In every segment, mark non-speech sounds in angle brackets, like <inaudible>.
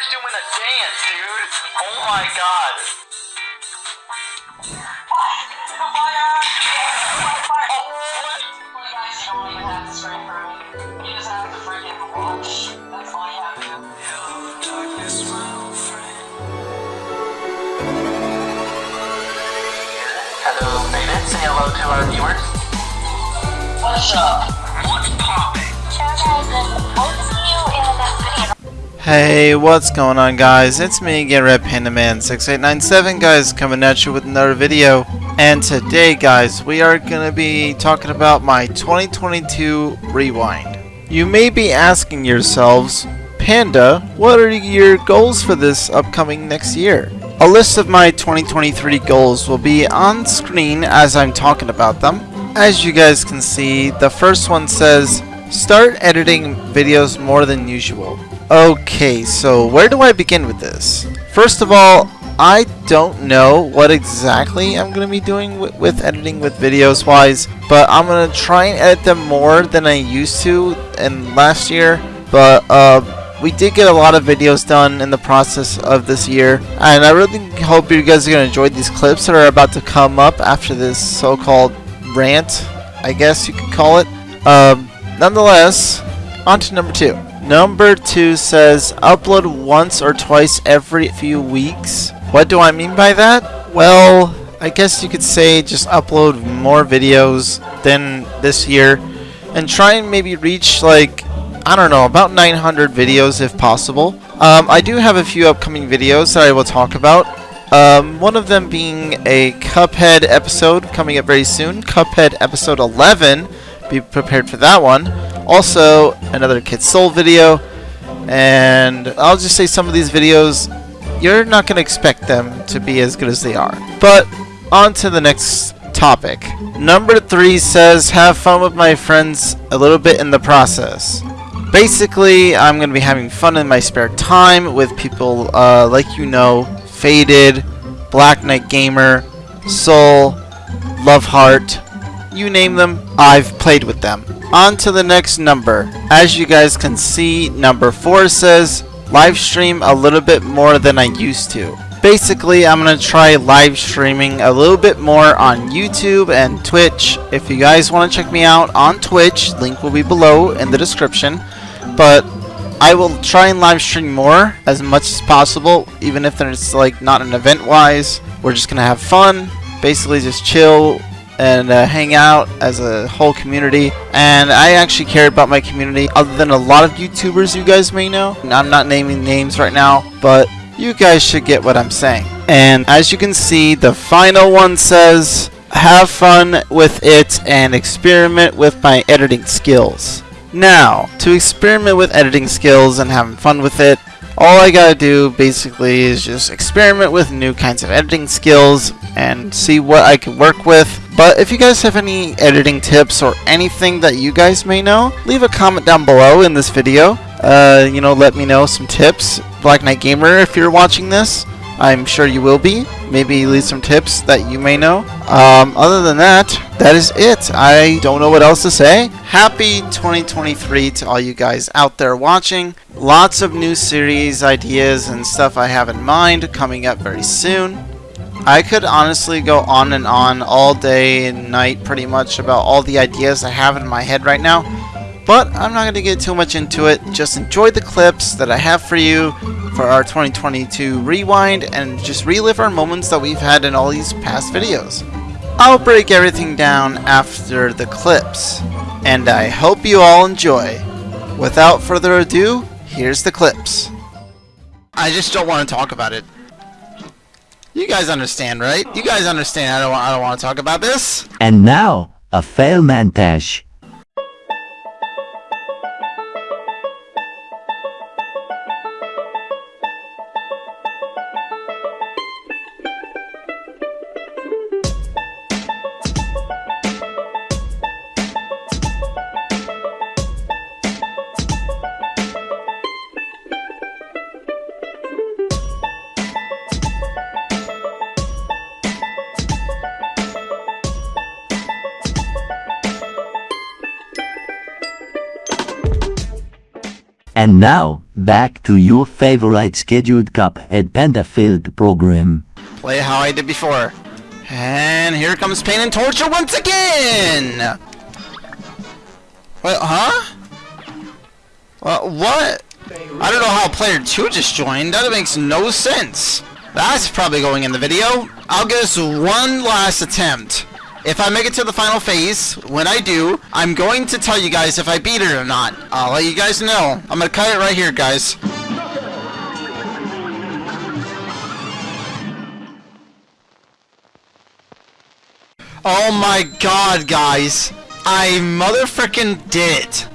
Hunter's doing a dance, dude. Oh my god. Hello, Baby. Say hello to our viewers. What's up? What's poppin'? Hey, what's going on guys? It's me again, Red Panda Man 6897 guys, coming at you with another video. And today guys, we are going to be talking about my 2022 Rewind. You may be asking yourselves, Panda, what are your goals for this upcoming next year? A list of my 2023 goals will be on screen as I'm talking about them. As you guys can see, the first one says, start editing videos more than usual. Okay, so where do I begin with this? First of all, I don't know what exactly I'm going to be doing with, with editing with videos wise, but I'm going to try and edit them more than I used to in last year. But uh, we did get a lot of videos done in the process of this year, and I really hope you guys are going to enjoy these clips that are about to come up after this so-called rant, I guess you could call it. Um, nonetheless, on to number two. Number two says upload once or twice every few weeks. What do I mean by that? Well, I guess you could say just upload more videos than this year and try and maybe reach like I don't know, about 900 videos if possible. Um, I do have a few upcoming videos that I will talk about. Um, one of them being a Cuphead episode coming up very soon. Cuphead episode 11. Be prepared for that one. Also, another Kid Soul video. And I'll just say some of these videos, you're not going to expect them to be as good as they are. But on to the next topic. Number three says, have fun with my friends a little bit in the process. Basically, I'm going to be having fun in my spare time with people uh, like you know, Faded, Black Knight Gamer, Soul, Love Heart, you name them, I've played with them. On to the next number. As you guys can see, number 4 says, live stream a little bit more than I used to. Basically, I'm going to try live streaming a little bit more on YouTube and Twitch. If you guys want to check me out on Twitch, link will be below in the description but I will try and live stream more as much as possible, even if there's like not an event wise. We're just gonna have fun, basically just chill and uh, hang out as a whole community. And I actually care about my community, other than a lot of YouTubers you guys may know. I'm not naming names right now, but you guys should get what I'm saying. And as you can see, the final one says, have fun with it and experiment with my editing skills. Now, to experiment with editing skills and having fun with it, all I gotta do basically is just experiment with new kinds of editing skills and see what I can work with. But if you guys have any editing tips or anything that you guys may know, leave a comment down below in this video. Uh, you know, let me know some tips. Black Knight Gamer, if you're watching this, I'm sure you will be. Maybe leave some tips that you may know. Um, other than that, that is it. I don't know what else to say. Happy 2023 to all you guys out there watching. Lots of new series ideas and stuff I have in mind coming up very soon. I could honestly go on and on all day and night pretty much about all the ideas I have in my head right now. But I'm not going to get too much into it. Just enjoy the clips that I have for you for our 2022 rewind and just relive our moments that we've had in all these past videos. I'll break everything down after the clips, and I hope you all enjoy. Without further ado, here's the clips. I just don't want to talk about it. You guys understand, right? You guys understand I don't, I don't want to talk about this. And now, a fail montage. Now, Back to your favorite scheduled Cuphead Panda Field program. Play how I did before. And here comes Pain and Torture once again! Wait, huh? Well, what? I don't know how player 2 just joined. That makes no sense. That's probably going in the video. I'll give this one last attempt. If I make it to the final phase, when I do, I'm going to tell you guys if I beat it or not. I'll let you guys know. I'm gonna cut it right here, guys. Oh my god, guys. I motherfucking did it.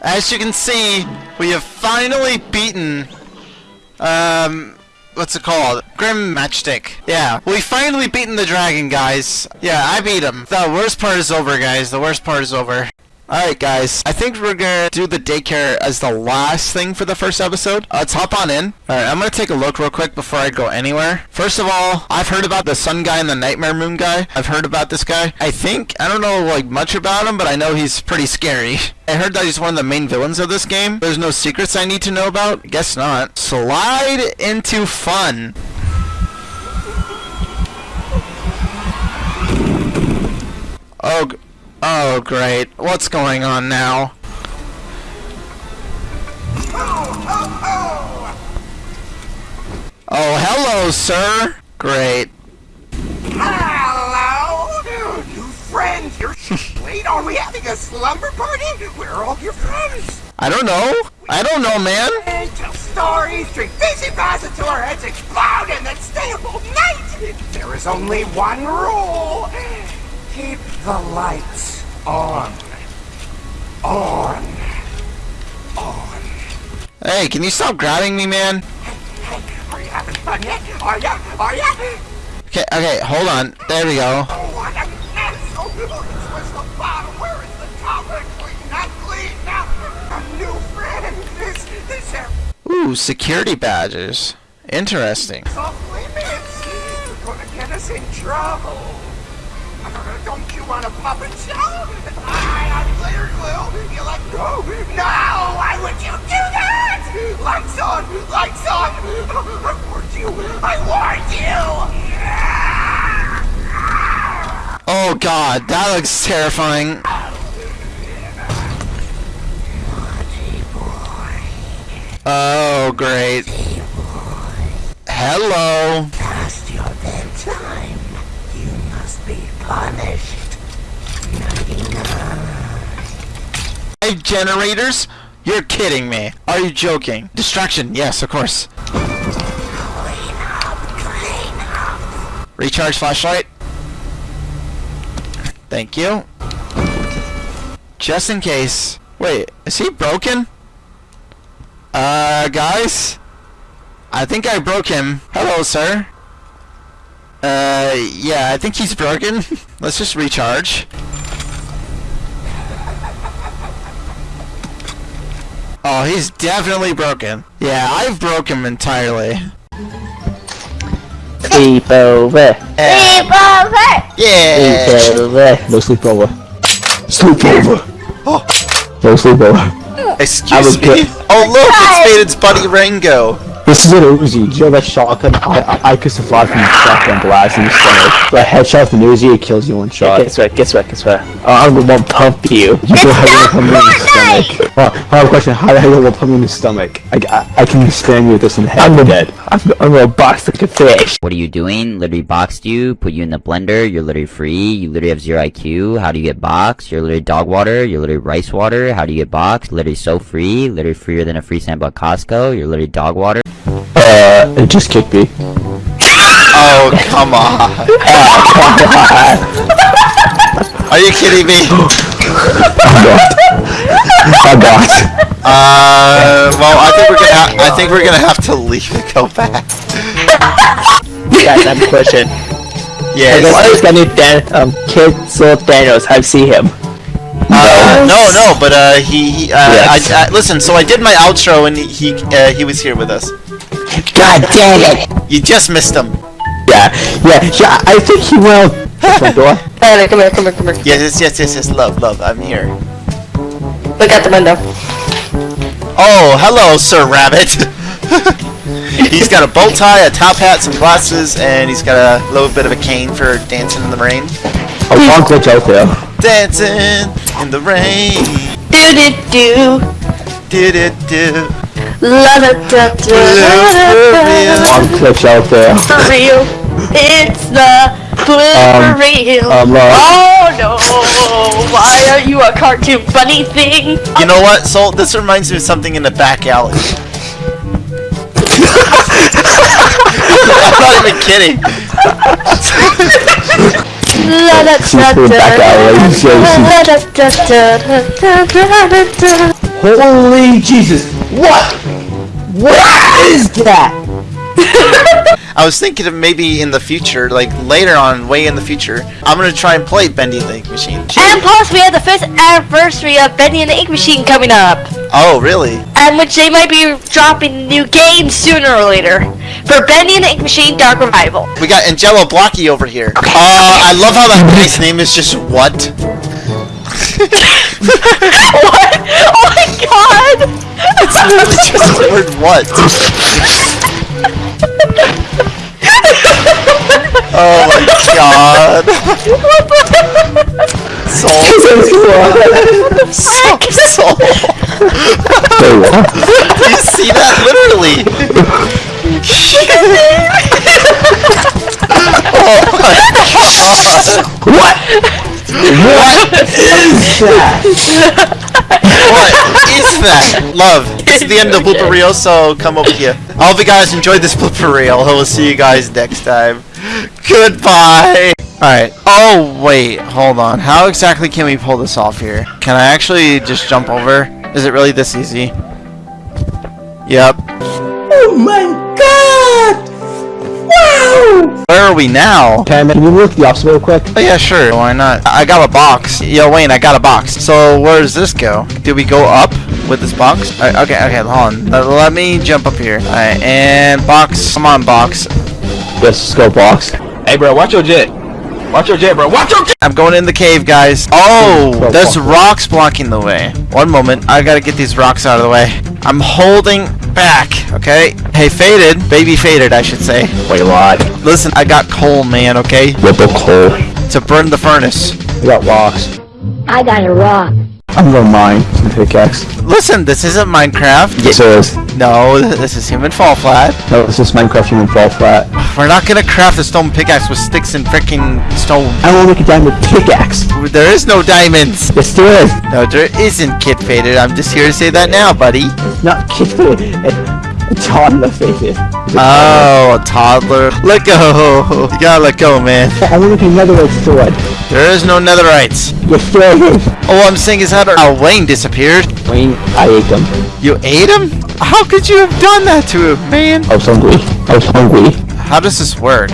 As you can see, we have finally beaten, um, what's it called? Grim Matchstick. Yeah, we finally beaten the dragon, guys. Yeah, I beat him. The worst part is over, guys. The worst part is over. Alright guys, I think we're gonna do the daycare as the last thing for the first episode. Uh, let's hop on in. Alright, I'm gonna take a look real quick before I go anywhere. First of all, I've heard about the sun guy and the nightmare moon guy. I've heard about this guy. I think, I don't know like much about him, but I know he's pretty scary. <laughs> I heard that he's one of the main villains of this game. There's no secrets I need to know about? Guess not. Slide into fun. Oh, oh, great. What's going on now? Oh, hello, sir. Great. Hello, new friends. You're <laughs> late. Are we having a slumber party? Where are all your friends? I don't know. I don't know, man. Tell stories, drink fizzy baths until our heads explode, and then stay up all night. There is only one rule: keep the lights on, on, on. Hey, can you stop grabbing me, man? Hey, hey, are you having fun yet? Are ya? Are ya? Okay, okay, hold on. There we go. Oh, what! Oh, where's the bottom? Where is the top? Clean, not clean. Now, a new friend. This, this Ooh, security badges. Interesting. softly. You're gonna get us in trouble. Don't you want a puppet show? I, I'm glitter glue. You like go? No! Why would you do that? Lights on! Lights on! I warned you! I warned you! Oh god, that looks terrifying. Oh, great. Hello. Past your bedtime. Punished. Five generators? You're kidding me. Are you joking? Distraction, yes, of course. Recharge flashlight. Thank you. Just in case. Wait, is he broken? Uh, guys? I think I broke him. Hello, sir. Uh, yeah, I think he's broken. <laughs> Let's just recharge. Oh, he's definitely broken. Yeah, I've broke him entirely. Sleep over. Yeah. Sleep over. No sleep over. Sleep over. Oh. No sleep over. Excuse me. Oh look, it's Faded's buddy Rango. This is an Uzi. Do you know that shotgun? I I, I could survive from shotgun blast in your stomach. But a headshot with an Uzi, it kills you in one shot. Guess what? Guess what? Guess what? Uh, I'm the one pump you. You go ahead and pump me in the stomach. Uh, I have a question. How the hell will pump me in the stomach? I, I, I can spam you with this in the head. I'm dead. I'm, I'm gonna box like a fish. What are you doing? Literally boxed you, put you in the blender, you're literally free, you literally have zero IQ, how do you get boxed? You're literally dog water, you're literally rice water, how do you get boxed? Literally so free, literally freer than a free sample at Costco, you're literally dog water. Uh, it just kicked me. Oh <laughs> come on. <laughs> Are you kidding me? I'm boxed. Uh, well, I think we're gonna. Ha- I think we're gonna have to leave and go back. Guys, I have a question. Yes. Why is guy named Dan, um, Kid Soul Thanos? I've seen him. Uh, no, no, but uh, he. he uh, Yes. I, I, listen. So I did my outro, and he uh, he was here with us. God damn it! You just missed him. Yeah, yeah, yeah. I think he will. Front door. <laughs> Tyler, come here, come here, come here. Yes, yes, yes, yes, yes. Love, love. I'm here. Look out the window. Oh, hello, Sir Rabbit. <laughs> he's got a bow tie, a top hat, some glasses, and he's got a little bit of a cane for dancing in the rain. Oh, wrong glitch out there. Dancing in the rain. Do do do. Did it do? La da da da da da. Wrong glitch out there. For real. It's the blue Um, for real. um, uh, oh no! Why are you a cartoon bunny thing? You know what, Soul? This reminds me of something in the back alley. I'm not even kidding. Holy Jesus! What? What is that? <laughs> I was thinking of maybe in the future, like later on, way in the future, I'm gonna try and play Bendy and the Ink Machine. And plus, we have the first anniversary of Bendy and the Ink Machine coming up, Oh, really? and which they might be dropping new games sooner or later for Bendy and the Ink Machine Dark Revival. We got Angelo Blocky over here. Uh, I love how that <laughs> guy's name is just what? <laughs> what? Oh my god! It's literally just the word what. Oh my god. Soul. Soul. Soul. Wait, what? Do you see that? Literally. oh my god. What? What is that? <laughs> What is <laughs> that? Love. This is the end of Blooper Reel, so come over here. I hope you guys enjoyed this Blooper Reel. I will see you guys next time. Goodbye. Alright. Oh, wait. Hold on. How exactly can we pull this off here? Can I actually just jump over? Is it really this easy? Yep. Oh my god! Wow! Where are we now? Can, can you look the opposite real quick? Oh yeah, sure. Why not? I I got a box. Yo, Wayne, I got a box. So where does this go? Do we go up with this box? Alright, okay, okay, hold on. Let, let me jump up here. Alright, and box. Come on, box. Yes, let's go box. Hey, bro, watch your jet. Watch your jet, bro. Watch your jet. I'm going in the cave, guys. Oh, there's rocks blocking the way. One moment. I gotta get these rocks out of the way. I'm holding back, okay? Hey, Faded. Baby Faded, I should say. Wait, what? Listen, I got coal, man, okay? What the coal? To burn the furnace. I got rocks. I got a rock. I'm gonna mine some pickaxe. Listen, this isn't Minecraft. Yes, it is. No, this is Human Fall Flat. No, this is Minecraft Human Fall Flat. We're not gonna craft a stone pickaxe with sticks and freaking stone. I want to make a diamond pickaxe. There is no diamonds. Yes, there is. No, there isn't, Kid Faded. I'm just here to say that now, buddy. Not kid. Toddler. Oh, a toddler. Let go. You gotta let go, man. I want another red sword. There is no netherites. There is. All I'm saying is how did oh, Wayne disappeared. Wayne, I ate them. You ate him? How could you have done that to him, man? I was hungry. I was hungry. How does this work?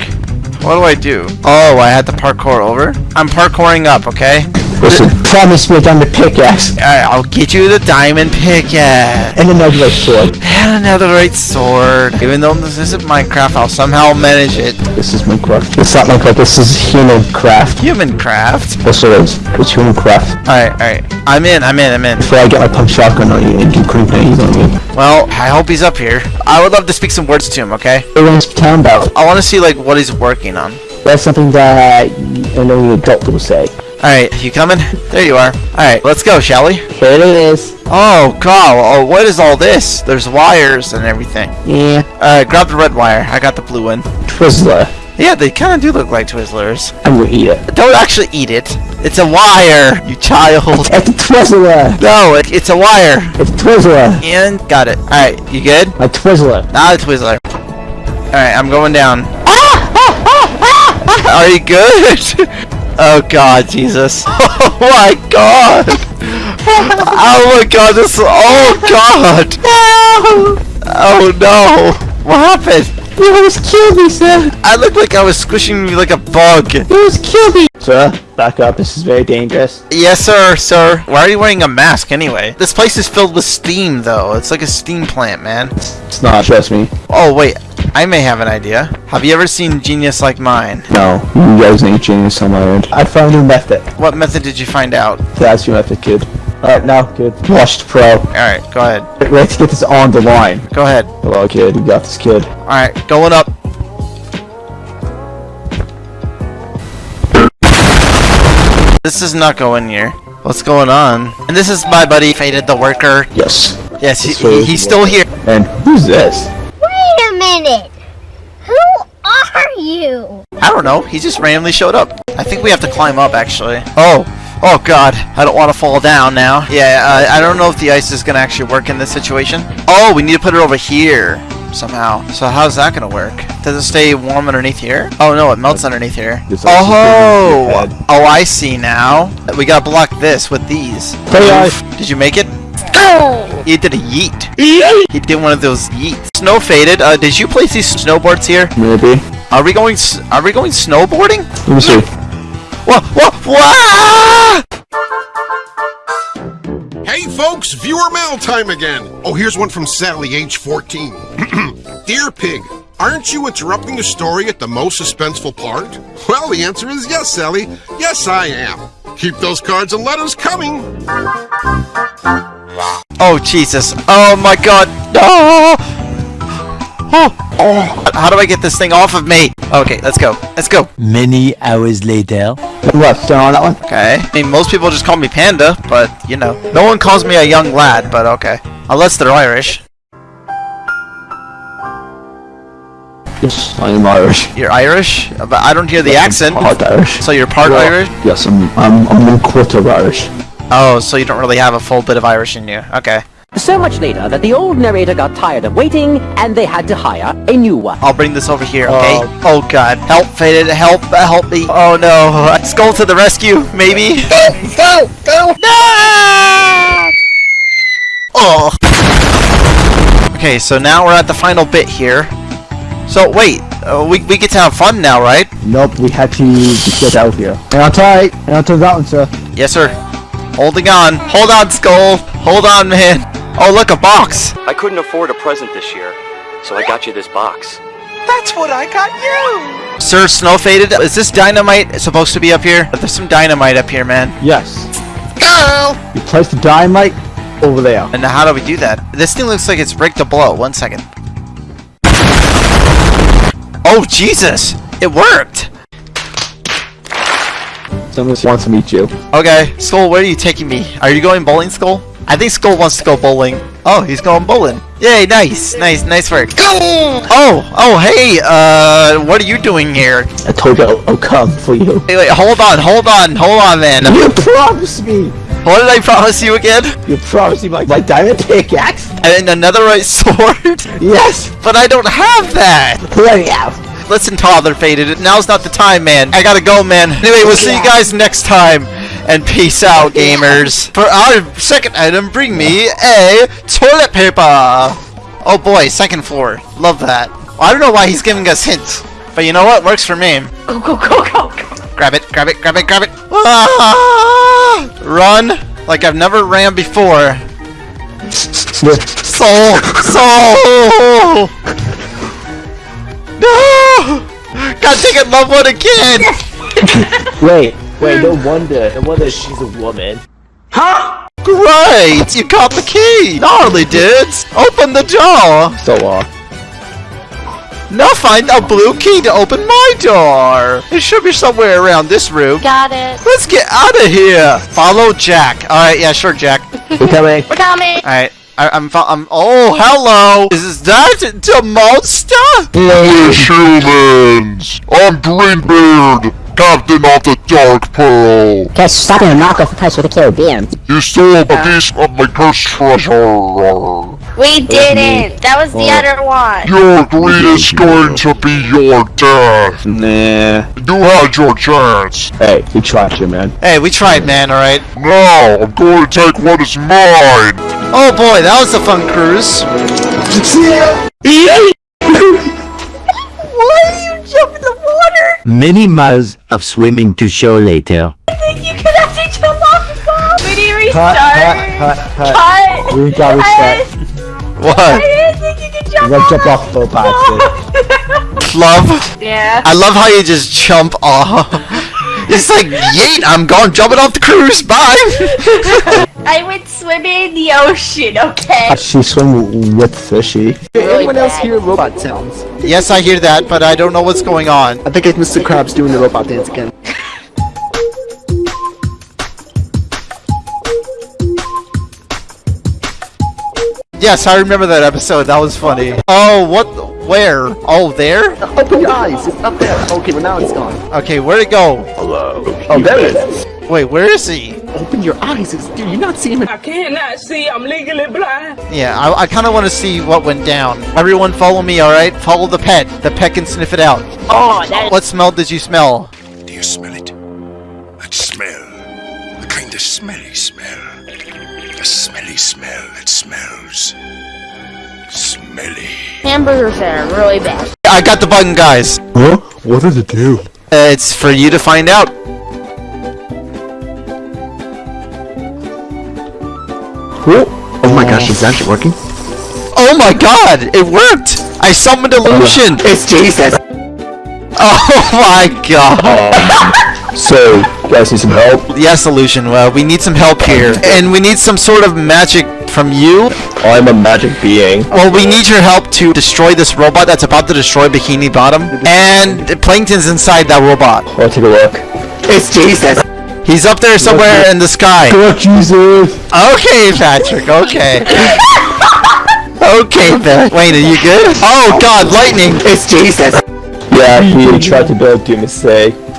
What do I do? Oh, I had to parkour over? I'm parkouring up, okay? Listen, promise me a diamond pickaxe Alright, I'll get you the diamond pickaxe. and another red sword. And another right sword. Even though this isn't Minecraft, I'll somehow manage it. This is Minecraft. It's not Minecraft. This is human craft. Human craft. Yes, it is. It's human craft. Alright, alright. I'm in, I'm in, I'm in. Before I get my pump shotgun on you and do grenades on you. Well, I hope he's up here. I would love to speak some words to him, okay? Everyone's town about. I want to see, like, what he's working on. That's something that uh, I know an adult will say. Alright, you coming? There you are. Alright, let's go, shall we? Here it is. Oh, God. Oh, what is all this? There's wires and everything. Yeah. Alright, grab the red wire. I got the blue one. Twizzler. Yeah, they kind of do look like Twizzlers. I'm gonna eat it. Don't actually eat it. It's a wire, you child. It's a Twizzler. No, it, it's a wire. It's a Twizzler. And got it. Alright, you good? A Twizzler. Not a Twizzler. Alright, I'm going down. Ah! ah! ah! ah! Are you good? <laughs> oh god, Jesus. <laughs> Oh my god. Oh my god, this Oh god. <laughs> Oh no. What happened? You almost killed me, sir. I look like I was squishing you like a bug. You almost killed me. Sir, back up. This is very dangerous. Yes, sir, sir. Why are you wearing a mask anyway? This place is filled with steam, though. It's like a steam plant, man. It's not. Trust me. Oh, wait. I may have an idea. Have you ever seen Genius Like Mine? No. You guys ain't genius on my end. I found a method. What method did you find out? That's your method, kid. Uh, Alright, now, kid. Washed pro. Alright, go ahead. Let's get this on the line. Go ahead. Hello, kid. You got this, kid. Alright, going up. This is not going here. What's going on? And this is my buddy, Faded the Worker. Yes. Yes, he, he- he's still here. And who's this? Wait a minute! Who are you? I don't know. He just randomly showed up. I think we have to climb up, actually. Oh. Oh, God. I don't want to fall down now. Yeah, uh, I don't know if the ice is going to actually work in this situation. Oh, we need to put it over here somehow. So how's that going to work? Does it stay warm underneath here? Oh, no, it melts underneath here. This ice is going on your Oh! Oh, I see now. We got to block this with these. Hey. Did you make it? He did a yeet. He did one of those yeets. Snow faded. Uh, did you place these snowboards here? Maybe. Are we going? s- Are we going snowboarding? Let me see. Whoa! Whoa! Whoa! Hey folks, viewer mail time again. Oh, here's one from Sally, age 14. <clears throat> Dear Pig, aren't you interrupting the story at the most suspenseful part? Well, the answer is yes, Sally. Yes, I am. Keep those cards and letters coming. Oh Jesus! Oh my God! No! Oh! Oh! How do I get this thing off of me? Okay, let's go. Let's go. Many hours later. What? Down on that one? Okay. I mean, most people just call me Panda, but you know, no one calls me a young lad. But okay, unless they're Irish. Yes, I am Irish. You're Irish, but I don't hear the accent. Part Irish. So you're part Well, Irish? Yes, I'm. I'm. I'm one quarter Irish. Oh, so you don't really have a full bit of Irish in you. Okay. So much later that the old narrator got tired of waiting and they had to hire a new one. I'll bring this over here, uh, okay? oh god. Help, Faded. Help, uh, help me. Oh no. <laughs> Skull to the rescue, maybe? <laughs> Go! Go! No! Oh. Okay, so now we're at the final bit here. So wait, uh, we, we get to have fun now, right? Nope, we had to get out here. And on tight. And on to that one, sir. Yes, sir. Holding on. Hold on, Skull. Hold on, man. Oh, look, a box. I couldn't afford a present this year, so I got you this box. That's what I got you! Sir Snow Faded, is this dynamite supposed to be up here? There's some dynamite up here, man. Yes. Go! You place the dynamite over there. And how do we do that? This thing looks like it's rigged to blow. One second. Oh, Jesus! It worked! Someone wants to meet you. Okay, Skull, where are you taking me? Are you going bowling, Skull? I think Skull wants to go bowling. Oh, he's going bowling. Yay, nice, nice, nice work. Go! Oh, oh, hey, uh, what are you doing here? I told you I'll, I'll come for you. Wait, wait, hold on, hold on, hold on, man. You promised me! What did I promise you again? You promised me my, my diamond pickaxe? And another right sword? <laughs> Yes! But I don't have that! Let me out! Listen, toddler faded. Now's not the time, man. I gotta go, man. Anyway, we'll see you guys next time. And peace out, gamers. For our second item, bring me a toilet paper. Oh boy, second floor. Love that. I don't know why he's giving us hints. But you know what? Works for me. Go, go, go, go, go. Grab it, grab it, grab it, grab it. Ah! Run like I've never ran before. <laughs> Soul! Soul! No! God dang it, love one again! <laughs> Wait, wait, no wonder. No wonder she's a woman. Great! You got the key! Gnarly dudes! Open the door! So, uh, Now find a blue key to open my door! It should be somewhere around this room. Got it. Let's get out of here! Follow Jack. Alright, yeah, sure, Jack. we're coming. We're coming. Alright. I, I'm, fo- I'm. Oh, hello! Is that the monster? Foolish humans! I'm Greenbeard, captain of the Dark Pearl. Guys, stop in a knockoff price with the Caribbean. You stole a piece of my cursed treasure. We didn't. That was the other one. Your greed is going to be your death. Nah. You had your chance. Hey, we tried you, man. Hey, we tried, man, alright? Now, I'm going to take what is mine. Oh boy, that was a fun cruise. <laughs> Why did you jump in the water? Many miles of swimming to shore later. I think you could actually jump off the boat. We need to Cut, restart. cut, cut, cut. Cut. We got reset. What? I didn't think you could jump We off. jump off the boat. Love? Yeah. I love how you just jump off. It's like, yeet, I'm going jumping off the cruise, bye! <laughs> I went swimming in the ocean, okay? She swim with fishy. Anyone else hear robot sounds? Yes, I hear that, but I don't know what's going on. I think it's Mr. Krabs doing the robot dance again. <laughs> Yes, I remember that episode. That was funny. Oh, what? Where? Oh, there? Oh, Open your eyes, it's up there. Okay, well now it's gone. Okay, where'd it go? Hello. Oh, there it is. Wait, where is he? Open your eyes, it's, dude, you're not seeing it. I cannot see. I'm legally blind. Yeah, I, I kind of want to see what went down. Everyone follow me, alright? Follow the pet. The pet can sniff it out. Oh, that What smell did you smell? Do you smell it? That smell. The kind of smelly smell. The smelly smell that smells. Smelly. hamburgers are really bad. I got the button, guys. Huh? What does it do? Uh, it's for you to find out. Oh, oh my gosh, it's actually working. Oh my god, it worked! I summoned illusion! It's Jesus. <laughs> Oh my god! <laughs> So, you guys need some help? yes, illusion, well, we need some help here. And we need some sort of magic from you. I'm a magic being. Well, we need your help to destroy this robot that's about to destroy Bikini Bottom. And Plankton's inside that robot. I'll take a look. It's Jesus. He's up there somewhere in the sky. Correct, Jesus! Okay, Patrick, okay. <laughs> Okay, Patrick. Wayne, are you good? Oh god, lightning! It's Jesus. Yeah, he tried to build do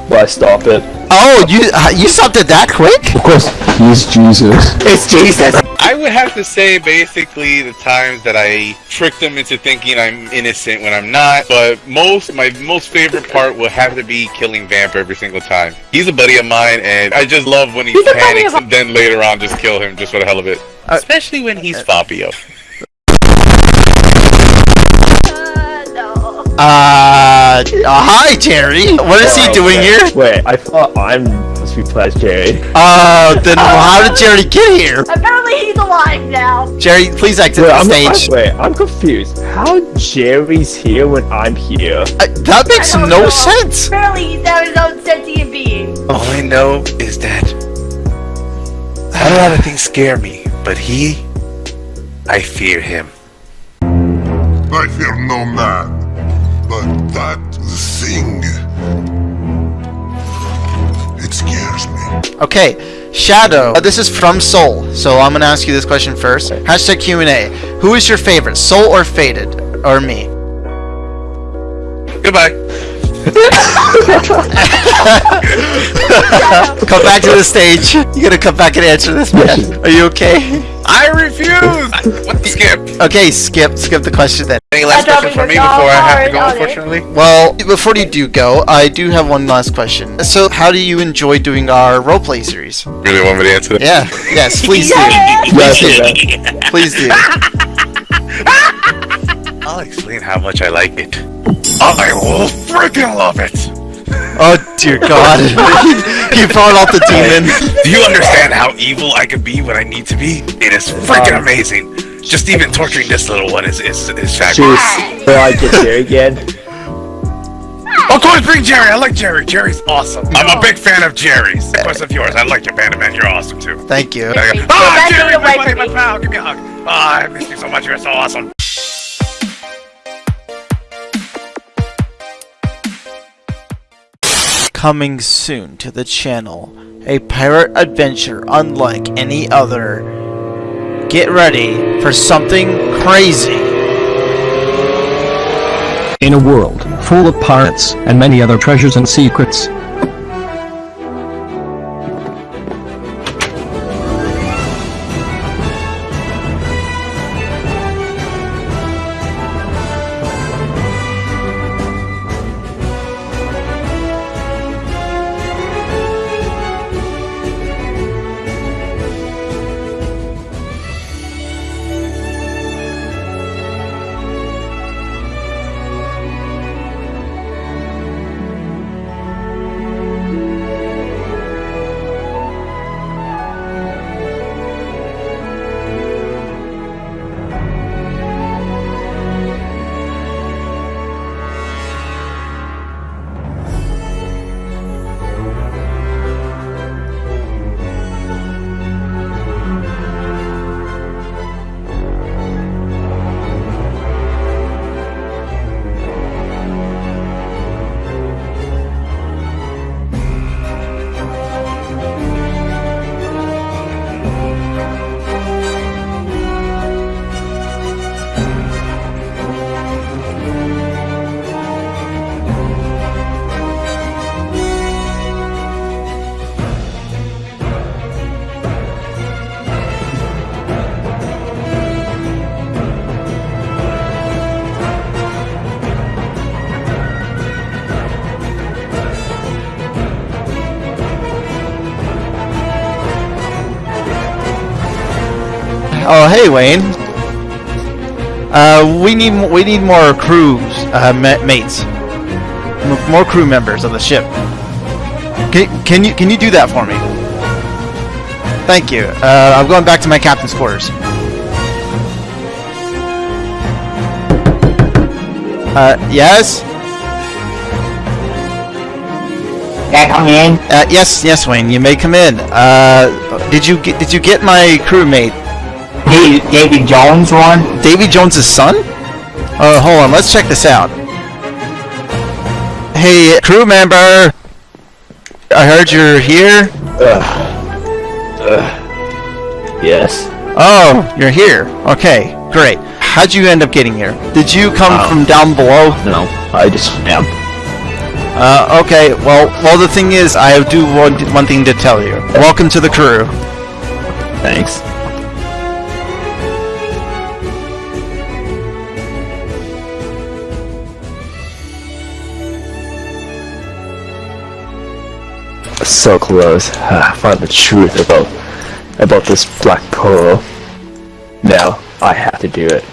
mistake, but I stopped it. Oh, you uh, you stopped it that quick? Of course, he's Jesus. It's Jesus. I would have to say basically the times that I tricked them into thinking I'm innocent when I'm not, but most my most favorite part will have to be killing Vamp every single time. He's a buddy of mine and I just love when he He's panics and then later on just kill him just for the hell of it. Especially when he's Fabio. Uh, uh, hi, Jerry. What is he doing here? Wait, I thought I'm supposed to be played as Jerry. Uh, then how did Jerry get here? Apparently he's alive now. Jerry, please exit Wait, the I'm, stage. I'm, wait, I'm confused. How Jerry's here when I'm here? Uh, that makes no know. sense. Apparently he's now his own sentient being. All I know is that a lot of things scare me, but he, I fear him. I fear no man, but that thing. It scares me. Okay, Shadow. Uh, this is from Soul, so I'm gonna ask you this question first. Hashtag Q&A. Who is your favorite, Soul or Faded, or me? Goodbye. <laughs> come back to the stage. You gotta come back and answer this, man. Are you okay? I refuse! What skip? Okay, skip, skip the question then. Any last I questions for me before I have to go, all hard on it. unfortunately? Well, before you do go, I do have one last question. So, how do you enjoy doing our roleplay series? Really want me to answer that? Yeah, yes, please do. <laughs> Yes, Please do. Please do. <laughs> I'll explain how much I like it. I will freaking love it! Oh dear God! you brought out the demon. Do you understand how evil I can be when I need to be? It is freaking amazing. Just even torturing this little one is is, is fabulous. Jeez, will I get Jerry again? Of course, bring Jerry. I like Jerry. Jerry's awesome. I'm a big fan of Jerry's. Of course, of yours. I like your Panda Man. You're awesome too. Thank you. There you Ah, Jerry, my buddy, my pal. Give me a hug. Ah, I miss you so much. You're so awesome. Coming soon to the channel, a pirate adventure unlike any other. Get ready for something crazy. In a world full of pirates and many other treasures and secrets, Oh, hey, Wayne. Uh, we need we need more crews, uh, ma- mates, M- more crew members of the ship. Can, can you can you do that for me? Thank you. Uh, I'm going back to my captain's quarters. Uh, yes. Can I come in? Uh, yes, yes, Wayne. You may come in. Uh, did you get did you get my crewmate? Hey, Davy Jones one? Davy Jones's son? Uh, hold on. Let's check this out. Hey, crew member. I heard you're here. Yes. Oh, you're here. Okay, great. How'd you end up getting here? Did you come Um, from down below? No, I just am. Uh, okay. Well, well, the thing is, I do want one thing to tell you. Welcome to the crew. Thanks. So close. Ah, I found the truth about about this black pearl. Now I have to do it.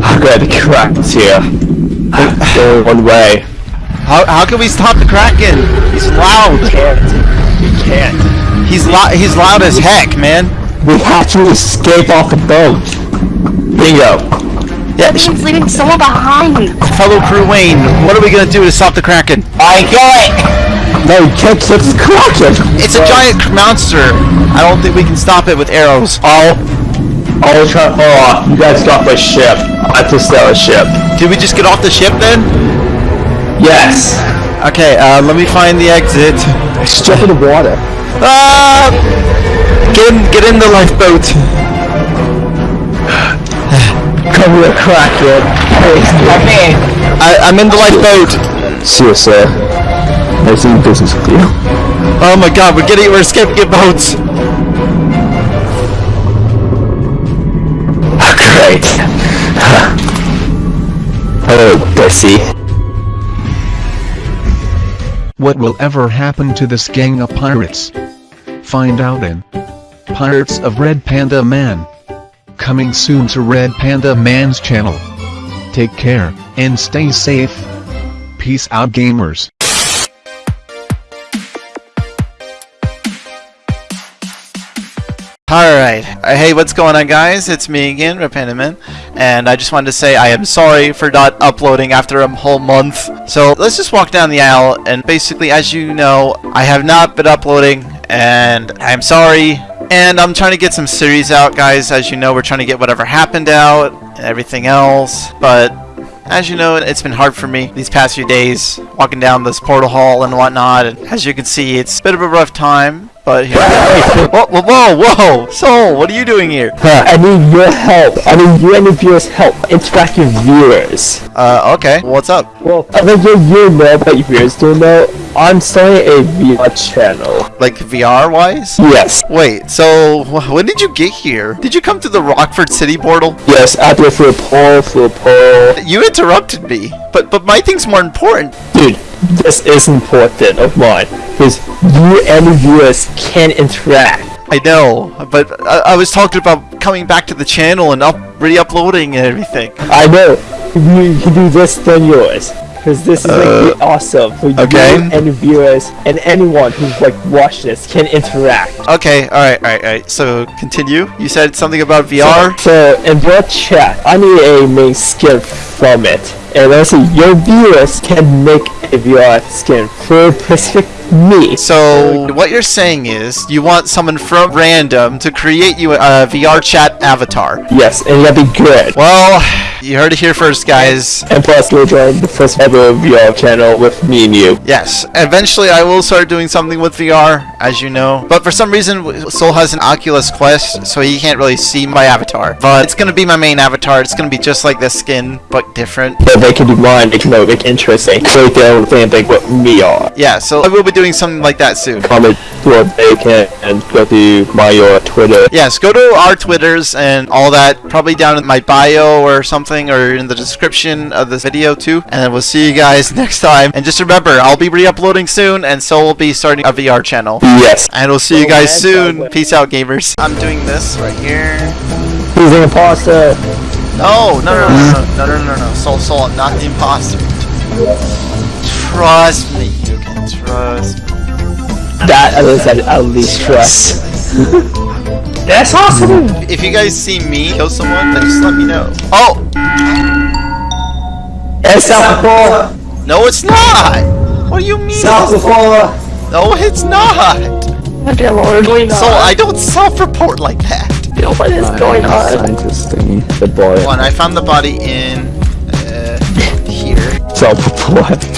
I'm glad the crack's here. There's only one way. How, how can we stop the Kraken? He's loud. You can't. You can't. He's loud. He's loud as heck, man. We have to escape off the boat. Bingo. Yeah, He's leaving someone behind. fellow crew Wayne, what are we gonna do to stop the Kraken? I got it! No, you can't kill the Kraken! It's a giant monster. I don't think we can stop it with arrows. I'll... I'll try... Oh, you guys got my ship. I have to sell a ship. Did we just get off the ship then? Yes! Okay, uh, let me find the exit. Just jump in the water. Ah! Get in, get in the lifeboat. <sighs> Come here, Kraken. Hey, Come in! I, I'm in the lifeboat. See you, sir. Nice doing business with you. Oh my god, we're getting, we're escaping in boats. Oh, great. Hello, Bessie. What will ever happen to this gang of pirates? Find out in Pirates of Red Panda Man. Coming soon to Red Panda Man's channel. Take care, and stay safe. Peace out gamers. Alright, uh, hey what's going on guys, it's me again, Red Panda Man, and I just wanted to say I am sorry for not uploading after a whole month. So let's just walk down the aisle, and basically as you know, I have not been uploading, and I'm sorry, and I'm trying to get some series out guys, as you know we're trying to get whatever happened out, and everything else, but as you know, it's been hard for me these past few days, walking down this portal hall and whatnot, and as you can see, it's a bit of a rough time, but here Whoa, whoa, whoa, whoa! Soul, what are you doing here? Huh, I need your help. I need you and your viewers' help. Interact with viewers. Uh, okay. What's up? Well, I think you, you know, but your viewers don't know. I'm starting a VR channel. Like VR-wise? Yes. Wait, so when did you get here? Did you come to the Rockford City portal? Yes, I do it a poll, through a poll. You interrupted me, but but my thing's more important. Dude, this is important of mine. Because you and the viewers can interact. I know, but I, I was talking about coming back to the channel and up re-uploading and everything. I know. You can do this than yours. Because this is like really uh, awesome for okay. you and viewers and anyone who's like watched this can interact. Okay, alright, alright, alright. So continue. You said something about VR? So, so in your chat, I need a main skin from it. And also your viewers can make a VR skin for specific me. So what you're saying is you want someone from random to create you a VR chat avatar. Yes, and gotta be good. Well, you heard it here first, guys. And plus, you'll join the first ever VR channel with me and you. Yes, eventually I will start doing something with VR, as you know. But for some reason, Soul has an Oculus Quest, so he can't really see my avatar. But it's gonna be my main avatar. It's gonna be just like this skin, but different. But they can do mine, they can make it interesting. They don't think like what me are. Yeah, so I will be doing something like that soon. Comment what they can and go to my uh, Twitter. Yes, go to our Twitters and all that, probably down in my bio or something. Link or in the description of this video too. And then we'll see you guys <laughs> next time. And just remember, I'll be re-uploading soon, and so we'll be starting a VR channel. Yes. And we'll see you oh, guys soon. Peace out, gamers. I'm doing this right here. He's an imposter. No, no, no, no, no, no, no, no, no. Soul, Soul, I'm not the imposter. Trust me, you can trust me. That at least at least trust. <laughs> That's awesome. If you guys see me kill someone, then just let me know. Oh! It's self No, it's not! What do you mean? Self No, it's not! Okay, Lord, going So I don't self-report like that. What is going on? Scientist thingy. The boy. One, I found the body in uh, here. Self report. <laughs>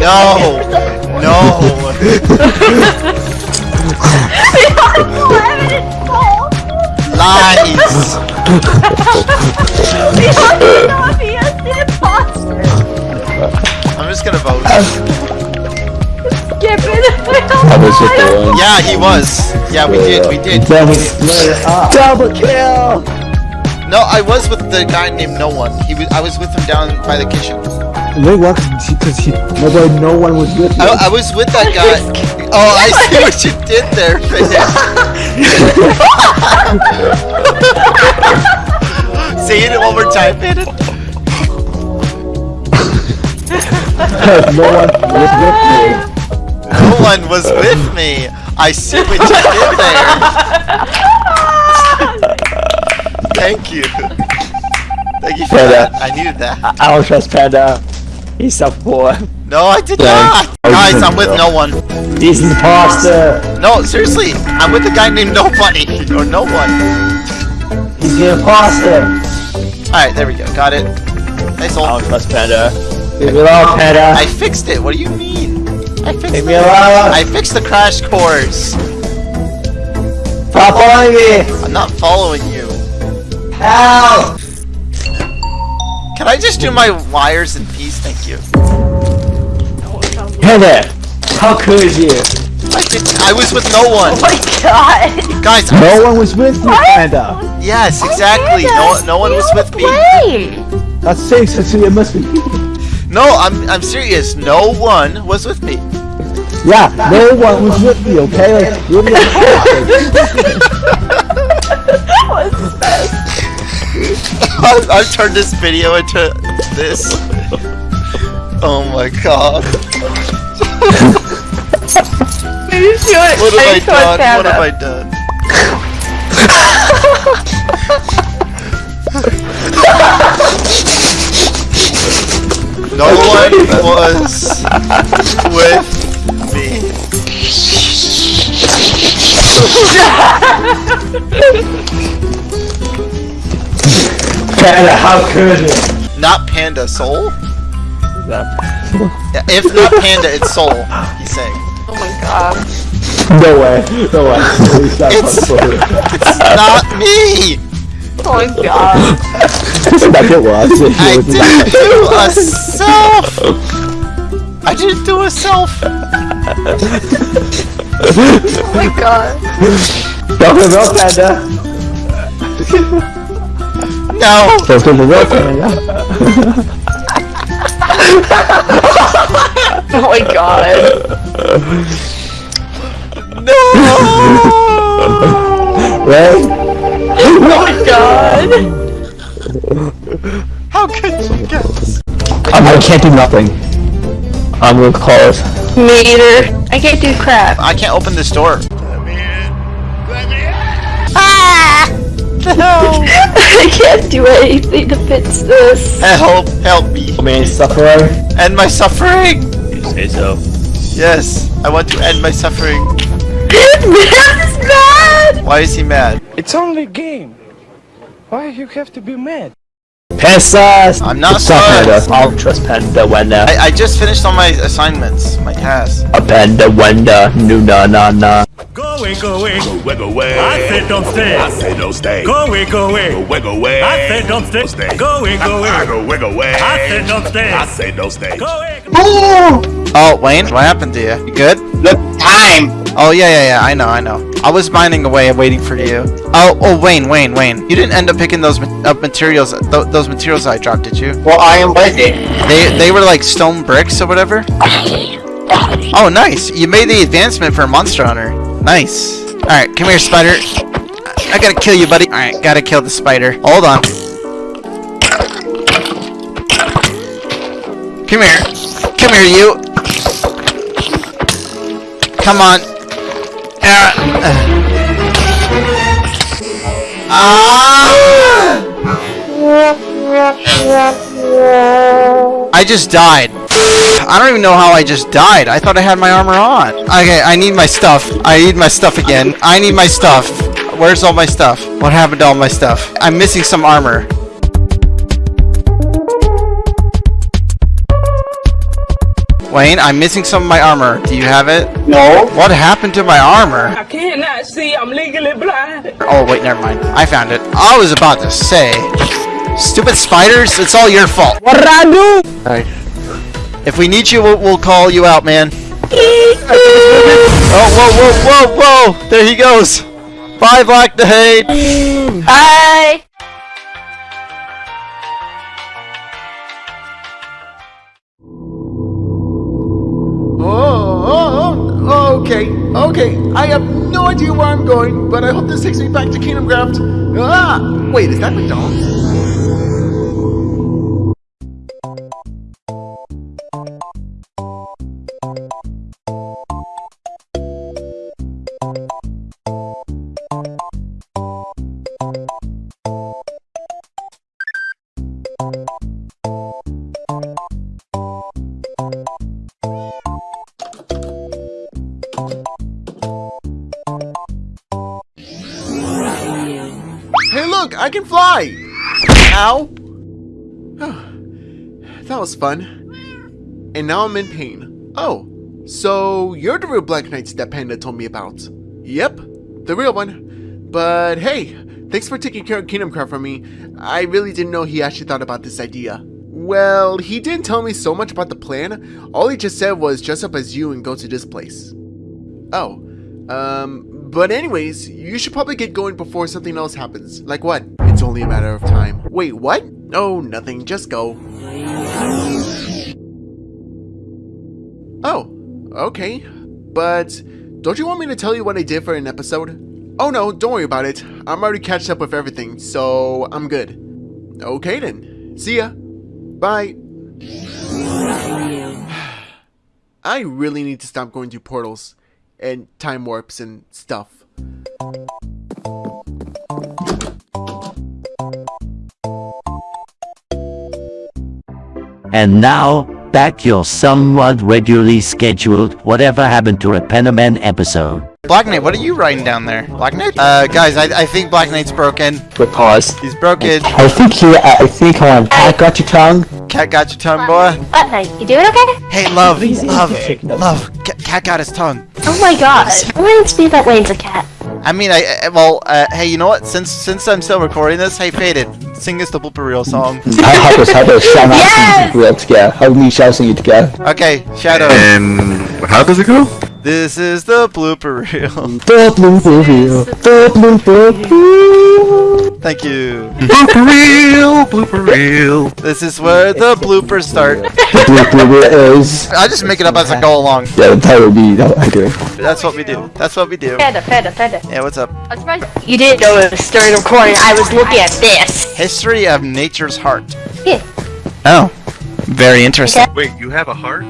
No, no, <laughs> lies. I'm just gonna vote. Get rid of it. I was just the one. Yeah, he was. Yeah, we did. We did. Double, double kill. No, I was with the guy named No One. He was. I was with him down by the kitchen. Wait, what? Because he, nobody, no one was with me. I, I was with that guy. <laughs> Oh, I see what you <laughs> did there, Finn. <laughs> Say it one more time, Finn. no one was with me. No one was with me. I see what you did there. Thank you. Thank you for Panda. that. I needed that. I, I don't trust Panda. He's self report. No, I did Yeah. not. Guys, I'm with no one. He's an imposter. No, seriously, I'm with a guy named Nobody <laughs> or No One. He's an imposter. All right, there we go. Got it. Nice I old. don't trust Panda. Leave me alone, Panda. I fixed it. What do you mean? I fixed Leave it. me alone. I fixed the crash course. Stop following me. I'm not following you. Help. Can I just do my wires in peace? Thank you. Hey there! How could you? I did. I was with no one. Oh my god. Guys, I No one was with me, Panda. Yes, exactly. No, no one was with me. Play. That's six. That's it must be. No, I'm, I'm serious. No one was with me. Yeah, no one was with me. Okay, like you're <laughs> the <laughs> <laughs> I've, turned this video into this. Oh my god. Maybe she would What have I I done? What have I done? No one was with me. <laughs> Panda. How could you? Not Panda, Soul? <laughs> Yeah, if not Panda, it's Soul, he's saying. Oh my god. No way. No way. <laughs> It's not <laughs> It's- not me! Oh my god. That's it was. I didn't do a self! I didn't do a self! Oh my god. Don't give up, Panda. No! Don't give up, Panda. Oh my god. No! Right? Oh my god. How could you guess? I'm, I can't do nothing. I'm gonna close. Me either. I can't do crap. I can't open this door. Let me in. Let me in. Ah! No! <laughs> I can't do anything to fix this. Help! Help me! I mean, suffering. End my suffering! You say so. Yes, I want to end my suffering. <laughs> Man is mad! Why is he mad? It's only a game. Why you have to be mad? Pesa! I'm not It's not I'll trust Panda when uh, I, I just finished all my assignments, my tasks. a Panda when uh, no na na na. Go away, go away. Go away, go away. I said don't stay. I said don't stay. Go away, go away. Go away, go away. I said don't stay. stay. Go away, go away. go away, go away. I said don't stay. I said don't stay. Go away. Oh, Wayne, what happened to you? You good? Look, time. Oh yeah, yeah, yeah. I know, I know. I was mining away and waiting for you. Oh, oh, Wayne, Wayne, Wayne. You didn't end up picking those up materials, th those materials I dropped, did you? Well, I am waiting. They they were like stone bricks or whatever. Oh, nice. You made the advancement for Monster Hunter. Nice. All right, come here, spider. I gotta kill you, buddy. All right, gotta kill the spider. Hold on. Come here. Come here, you. Come on. Ah. I just died. I don't even know how I just died. I thought I had my armor on. Okay, I need my stuff. I need my stuff again. I need my stuff. Where's all my stuff? What happened to all my stuff? I'm missing some armor. Wayne, I'm missing some of my armor. Do you have it? No. What happened to my armor? I cannot see. I'm legally blind. Oh, wait, never mind. I found it. I was about to say. Stupid spiders, it's all your fault. What did I do? Alright. If we need you, we'll, we'll call you out, man. <laughs> oh, whoa, whoa, whoa, whoa! There he goes! Bye, Black Nade! Bye. Okay. I have no idea where I'm going, but I hope this takes me back to Kingdom Craft. Ah! Wait, is that McDonald's? Can fly! Ow! <sighs> that was fun. And now I'm in pain. Oh, so you're the real Black Knights that Panda told me about. Yep, the real one. But hey, thanks for taking care of Kingdom Craft for me. I really didn't know he actually thought about this idea. Well, he didn't tell me so much about the plan. All he just said was dress up as you and go to this place. Oh, um, but anyways, you should probably get going before something else happens. Like what? It's only a matter of time. Wait, what? Oh, nothing, just go. Oh, okay. But don't you want me to tell you what I did for an episode? Oh no, don't worry about it. I'm already catched up with everything, so I'm good. Okay then. See ya. Bye. <sighs> I really need to stop going through portals and time warps and stuff. And now, back your somewhat regularly scheduled Whatever Happened to a Panaman episode. Black Knight, what are you writing down there? Black Knight? Uh, guys, I, I think Black Knight's broken. With pause. He's broken. I think he, I think, hold on, Pat got your tongue? Cat got your tongue, boy. What night? You doing okay? Hey, love, love, love. Ca- Cat got his tongue. Oh my god. <laughs> Reminds me that Wayne's a cat. I mean, I, I well, uh, hey, you know what? Since since I'm still recording this, hey, Faded, sing us the blooper reel song. Help us, help us, shout out Yes! sing it together. Help me shout sing it together. Okay, Shadow. And how does it go? This is the blooper reel. <laughs> The blooper reel, the blooper reel. Thank you. Blooper reel, blooper reel. This is where the bloopers start. The blooper reel is, I just make it up as I go along. yeah, the title would be, that, okay. That's what we do. That's what we do. Panda, panda, panda. Yeah, what's up? I'm surprised you didn't know it was during recording. I was looking at this. History of nature's heart. Yeah. Oh, very interesting. Wait, you have a heart?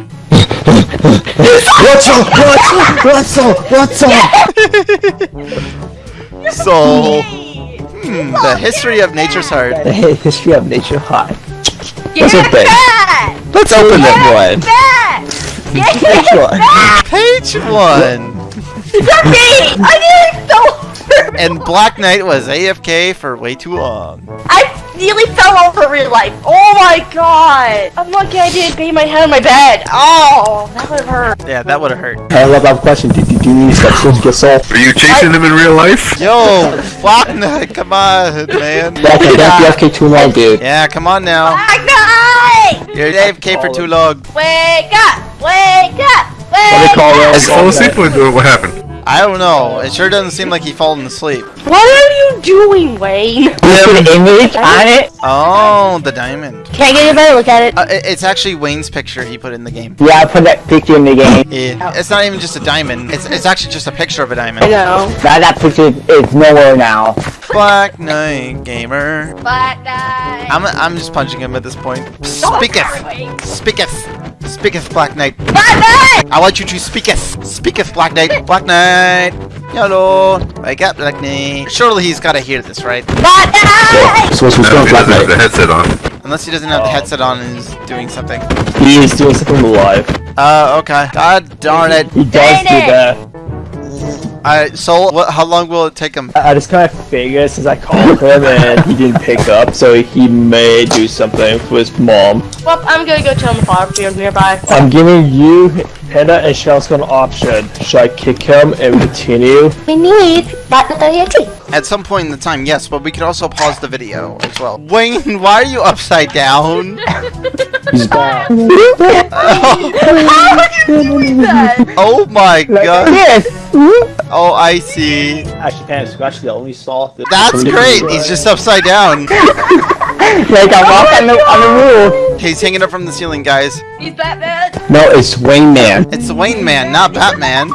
What's up, what's up, what's up, what's up? So, hmm, the history of nature's heart. The history of nature's heart. Yeah, That's a Let's open that one. Back! Which one? Page one. You're me! I didn't know! And Black Knight was AFK for way too long. I nearly fell over real life. Oh my god! I'm lucky I didn't bang my head on my bed. Oh, that would have hurt. Yeah, that would have hurt. I love that question. Did do, do you need steps to get soul? Are you chasing them in real life? Yo, Black Knight, come on, man. Black Knight, don't be FK too long, dude. Yeah, come on now. Black Knight! You're AFK for too long. Wake up! Wake up! What do they Wake call up! those? Fall asleep or what happened? I don't know. It sure doesn't seem like he fallen asleep. What are you doing, Wayne? Put an image on it. Oh, the diamond. Can I get a better look at it? Uh, it- it's actually Wayne's picture he put in the game. Yeah, I put that picture in the game. Yeah. It's not even just a diamond. It's, it's actually just a picture of a diamond. I know. Now that picture is nowhere now. Black Knight Gamer. Black Knight. I'm, I'm just punching him at this point. Speaketh! Speaketh! Speaketh, Black Knight. Black Knight. I want you to speaketh! Speaketh, Black Knight. Black Knight! Hello! Wake up, Black Knight. Surely he's gotta hear this, right? Black Knight. So what's going on, Black Knight? headset on. Unless he doesn't have the headset on and is doing something. He is doing something live. Uh, okay. God darn it. He does do Dang it. that. Alright, so what, how long will it take him? I I just kind of figured since I called him and he didn't pick up, so he may do something for his mom. Well, I'm gonna go tell the farm field nearby. I'm giving you, Panda, and Shelsko an option. Should I kick him and continue? We need Black Knight At some point in the time, yes, but we could also pause the video as well. Wayne, why are you upside down? He's back. <laughs> How would you <laughs> do that? Oh my god. Yes! Oh, I see. Actually, Panda, you actually only saw the. That's great. He's just upside down. <laughs> like I'm up on the, on the roof. He's hanging up from the ceiling, guys. He's Batman. No, it's Wayne Man. It's Wayne Man, not Batman.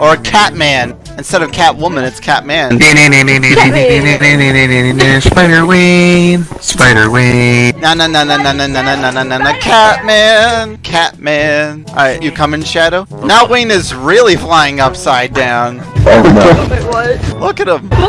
or Catman. Instead of Catwoman, it's Catman. Spider Wayne, Spider Wayne. Na na na na na na na na na na na na Catman, Catman. Alright, you come in shadow. Now Wayne is really flying upside down. Oh Wait, what? Look at him. What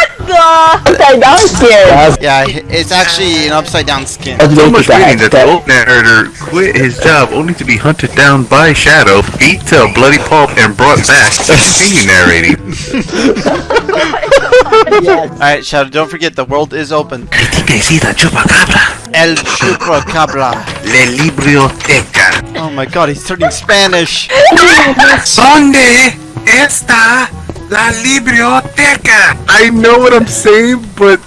the? Upside down scared. Yeah, it's actually an upside down skin. So much reading that the old narrator quit his job only to be hunted down by Shadow, beat to a bloody pulp, and brought back to continue narrating. <laughs> Alright, Shadow, don't forget the world is open. I think I see the chupacabra. El Chupacabra. Le Biblioteca. Oh my god, he's turning Spanish. <laughs> ¿Dónde está la biblioteca? I know what I'm saying, but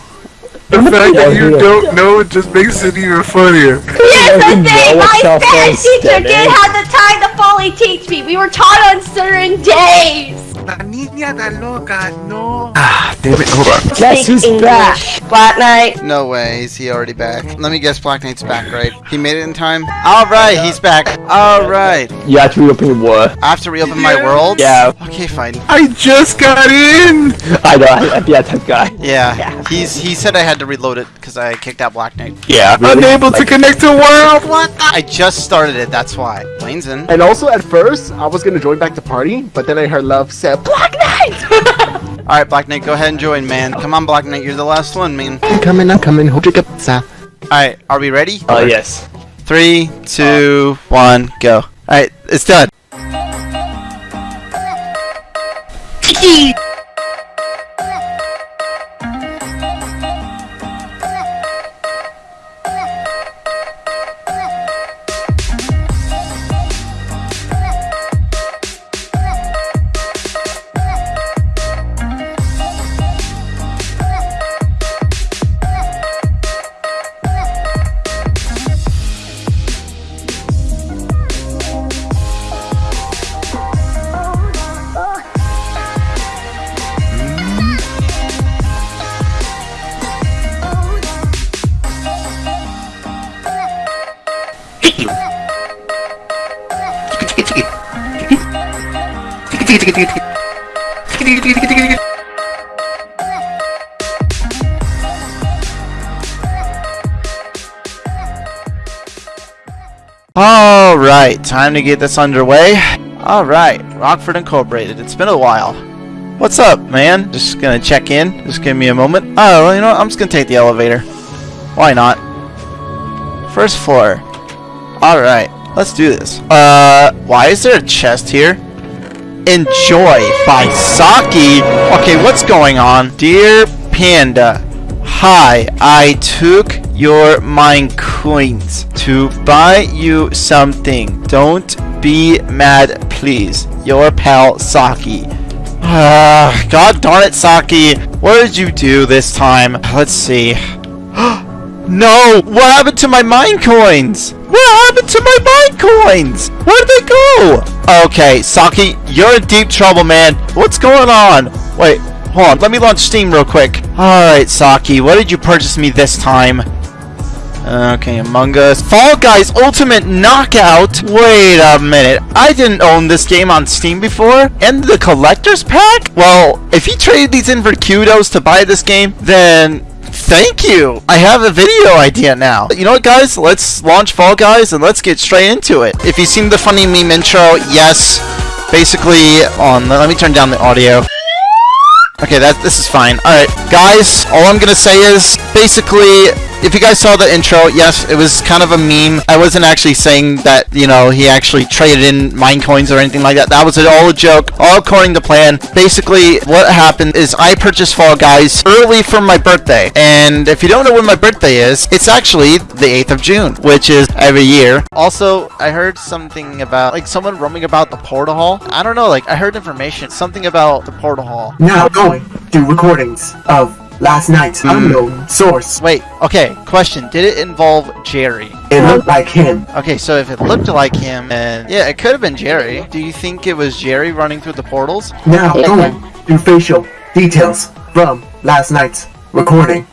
the fact that you don't know it just makes it even funnier. Yesterday, know my what's Spanish teacher did have the time to fully teach me. We were taught on certain days. La niña da loca, no. Ah, damn it, hold on. Guess who's back? Black Knight. No way, is he already back? Let me guess Black Knight's back, right? He made it in time? Alright, he's back. Alright. You have to reopen your war. I have to reopen my world? Yeah. Okay, fine. I just got in. I know, I, I'd be that type of guy. Yeah, he's he said I had to reload it because I kicked out Black Knight. Yeah. Unable to connect to world. What? I just started it, that's why. Wayne's in. And also, at first, I was gonna join back the party, but then I heard Love said, Black Knight. <laughs> Alright, Black Knight, go ahead and join, man. Come on, Black Knight, you're the last one, man. I'm coming, I'm coming, hold your pizza. Alright, are we ready? Oh, yes. Three, two, one, go. Alright, it's done. <laughs> time to get this underway. Alright, Rockford Incorporated. It's been a while. What's up, man? Just gonna check in. Just give me a moment. Oh, well, you know what? I'm just gonna take the elevator. Why not? First floor. Alright, let's do this. Uh, why is there a chest here? Enjoy by Saki. Okay, what's going on? Dear Panda, hi, I took your mine coins to buy you something. Don't be mad, please. Your pal Saki. Ah, God darn it, Saki. What did you do this time? Let's see. <gasps> No! What happened to my mine coins? What happened to my mine coins? Where'd they go? Okay, Saki, you're in deep trouble, man. What's going on? Wait, hold on. Let me launch Steam real quick. Alright, Saki, what did you purchase me this time? Okay, Among Us. Fall Guys Ultimate Knockout? Wait a minute. I didn't own this game on Steam before. And the Collector's Pack? Well, if you traded these in for kudos to buy this game, then thank you. I have a video idea now. You know what, guys? Let's launch Fall Guys and let's get straight into it. If you've seen the funny meme intro, yes. Basically, on. Let me turn down the audio. Okay, that this is fine. Alright, guys, all I'm gonna say is, basically, if you guys saw the intro, yes, it was kind of a meme. I wasn't actually saying that, you know, he actually traded in mine coins or anything like that. That was all a joke, all according to plan. Basically, what happened is I purchased Fall Guys early for my birthday. And if you don't know when my birthday is, it's actually the 8th of June, which is every year. Also, I heard something about, like, someone roaming about the portal hall. I don't know, like, I heard information, something about the portal hall. Now going to recordings of last night's unknown hmm. source. Wait, okay, question. Did it involve Jerry? It looked like him. Okay, so if it looked like him, and yeah, it could have been Jerry. Do you think it was Jerry running through the portals? Now going to facial details from last night's recording.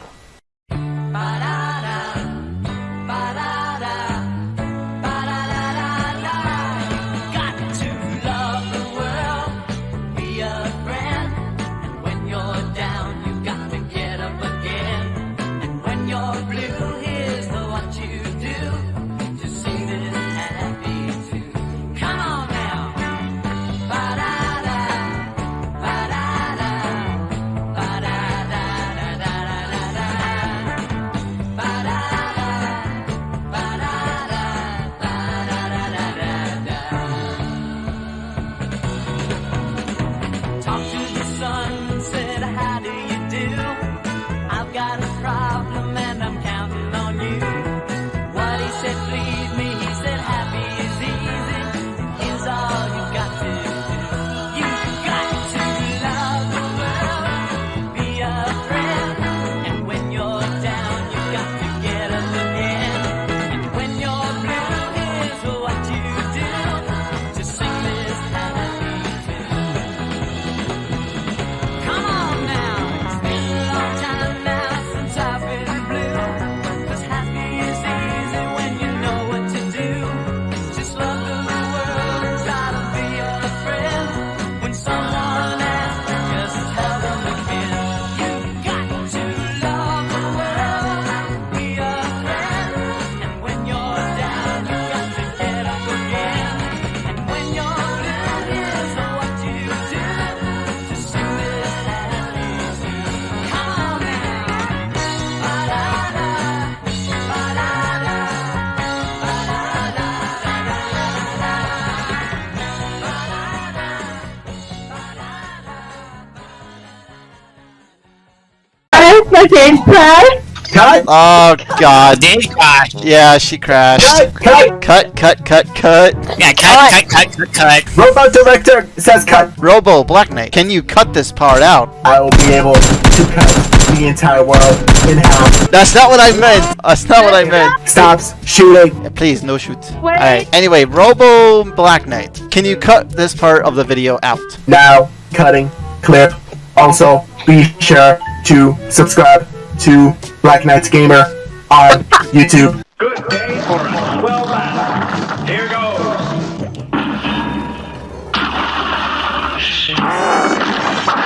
My game. Cut. Oh God. Oh, did crash? Yeah, she crashed. Cut. Cut. Cut. Cut. Cut. Yeah, cut, cut, cut, cut, cut. Robot director says cut. Robo Black Knight, can you cut this part out? I will be able to cut the entire world in half. That's not what I meant. That's not what I meant. Stops shooting. Yeah, please, no shoot. Alright. Anyway, Robo Black Knight, can you cut this part of the video out? Now cutting clip. Also, be sure to subscribe to Black Knights Gamer on YouTube. Good day for a swell laugh. Here goes.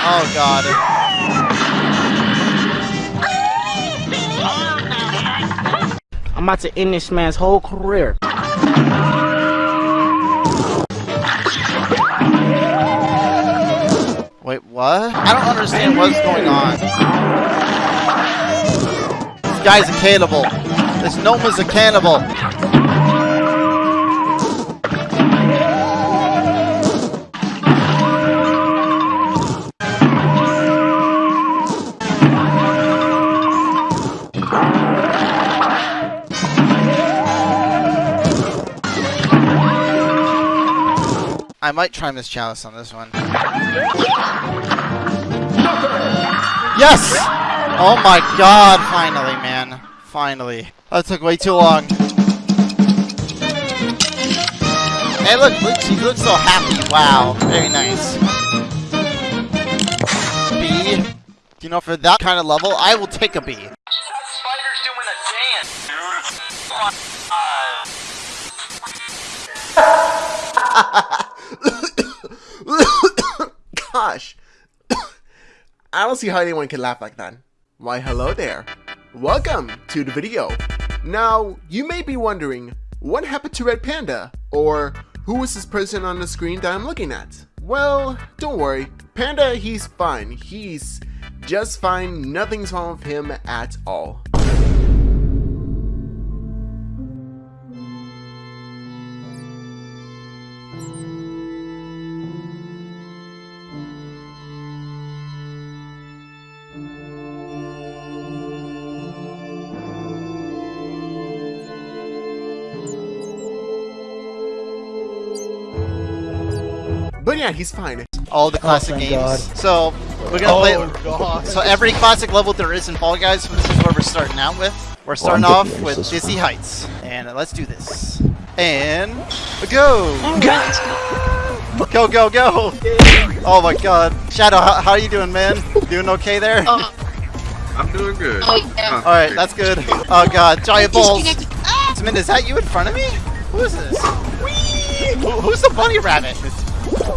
Oh God. I'm about to end this man's whole career. Wait, what? I don't understand what's going on. This guy's a cannibal. This gnome is a cannibal. I might try Miss Chalice on this one. Yes! Oh my god, finally, man. Finally. That took way too long. Hey, look, she looks so happy. Wow, very nice. B. You know, for that kind of level, I will take a B. Spider's doing a dance. <laughs> Gosh. I don't see how anyone can laugh like that. Why, hello there. Welcome to the video. Now, you may be wondering, what happened to Red Panda? Or, who is this person on the screen that I'm looking at? Well, don't worry. Panda, he's fine. He's just fine. Nothing's wrong with him at all. But yeah, he's fine. All the oh, classic thank games. God. So we're gonna Oh, play. God. So every classic level there is in Fall Guys. This is where we're starting out with. We're starting I'm off with this Dizzy Heights, and let's do this. And go. Go go go! Oh my God, Shadow, how, how are you doing, man? Doing okay there? I'm doing good. All right, that's good. Oh God, giant balls. Smith, is that you in front of me? Who is this? Who, who's the bunny rabbit?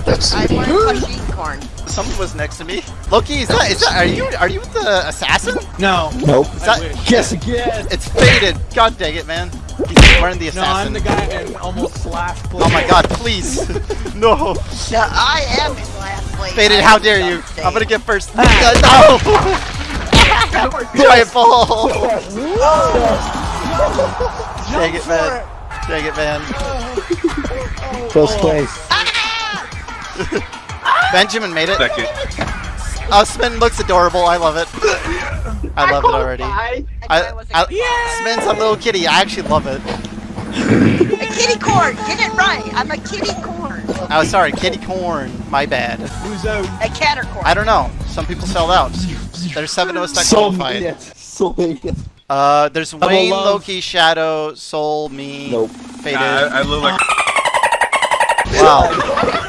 That's I want machine corn. Someone was next to me. Loki, is that, is that are you are you the assassin? No. Nope. Is that, Guess again. It's faded. God dang it, man. He's wearing the assassin. No, I'm the guy that almost slashed. oh my God, please, <laughs> no. Yeah, I am in last place. Faded, how dare you? safe. I'm gonna get first. <laughs> Uh, no. <laughs> Giant ball. Dang it, man. Dang it, man. Close place. <laughs> Benjamin made it. Second. Oh, Spin looks adorable. I love it. I love it already. Bye. I, I, Spin's a little kitty. I actually love it. A kitty corn. Get it right. I'm a kitty corn. Oh, sorry, kitty corn. My bad. Who's out? A catercorn. I don't know. Some people sold out. There's seven of us that So qualified. many. So many. Uh, there's Wayne, love. Loki, Shadow, Soul, me, Nope. Faded. I, I look like wow.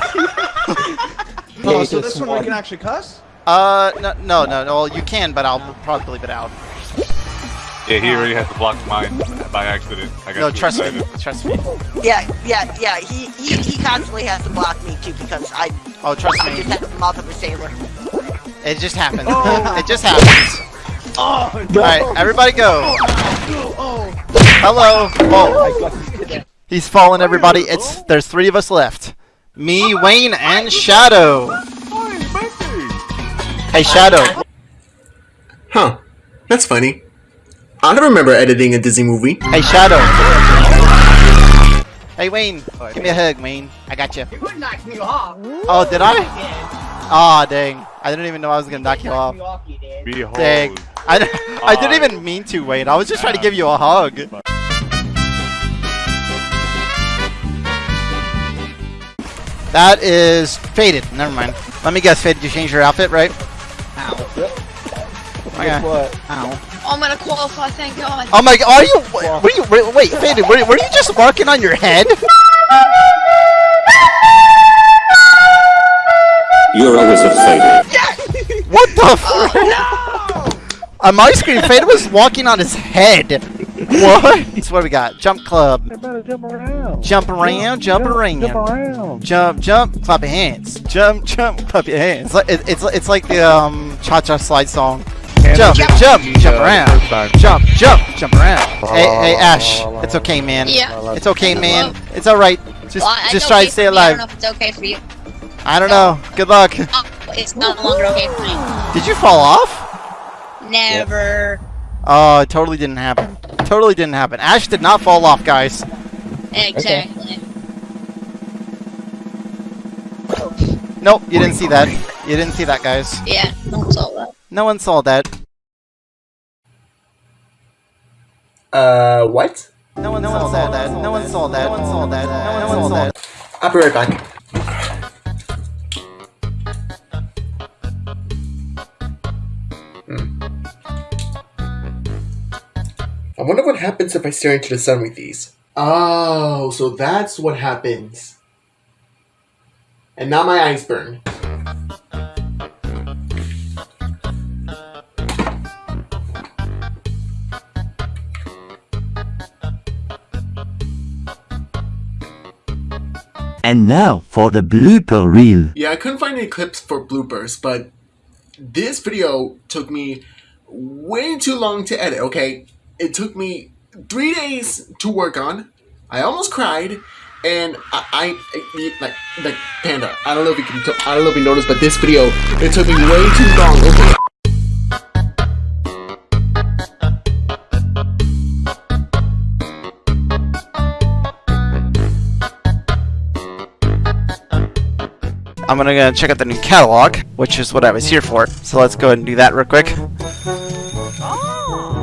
Oh, so this one we can actually cuss? Uh, no, no, no, no. Well, you can, but I'll probably leave it out. yeah. He already has to block mine by accident. I got No, too trust me. Trust me. Yeah, yeah, yeah. He, he he constantly has to block me too because I Oh, trust I me. just have the mouth of a sailor. It just happens. <laughs> it just happens. Oh, All right, everybody go. Hello. Oh, he's fallen. Everybody. It's there's three of us left. Me, Wayne, and Shadow. Hey, Shadow. Huh. That's funny. I don't remember editing a Disney movie. Hey, Shadow. Hey, Wayne. Give me a hug, Wayne. I got you. You would knock me off. Oh, did I? Aw, dang. I didn't even know I was gonna knock you off. Behold. Dang. I, <laughs> I didn't even mean to, Wayne. I was just trying to give you a hug. That is faded. Never mind. Let me guess, faded. You changed your outfit, right? Ow. Okay. What? Ow. I'm gonna qualify, thank God. Oh my! God, are you? Were you? Wait, wait faded. Were, were you just marking on your head? You're always a failure. What the? Oh, no! <laughs> On my screen, Faded was walking on his head. What? That's what we got. Jump club. better jump around. Jump around, jump around. Jump around. Jump, jump, clap your hands. Jump, jump, clap your hands. It's like, it, it's, it's like the um, cha-cha slide song. Jump, jump, jump around. Jump, jump, jump around. Hey, hey, Ash. It's okay, man. Yeah. It's okay, man. It's all right. Just, Well, just try to stay for me. I don't alive. know if it's okay for you. I don't know. Good luck. Oh, it's no longer okay for me. Did you fall off? Never. Oh, it totally didn't happen. Totally didn't happen. Ash did not fall off, guys. Exactly. Nope, you didn't see that. You didn't see that, guys. Yeah, don't solve that. No one saw that. Uh, what? No one, saw, that. No one saw that. No one saw that. No one saw that. I'll be right back. I wonder what happens if I stare into the sun with these. Oh, so that's what happens. And now my eyes burn. And now for the blooper reel. Yeah, I couldn't find any clips for bloopers, but this video took me way too long to edit, okay? It took me three days to work on. I almost cried, and I, I, like, like, Panda, I don't know if you can, I don't know if you noticed, but this video, it took me way too long, okay? I'm gonna go check out the new catalog, which is what I was here for. So let's go ahead and do that real quick.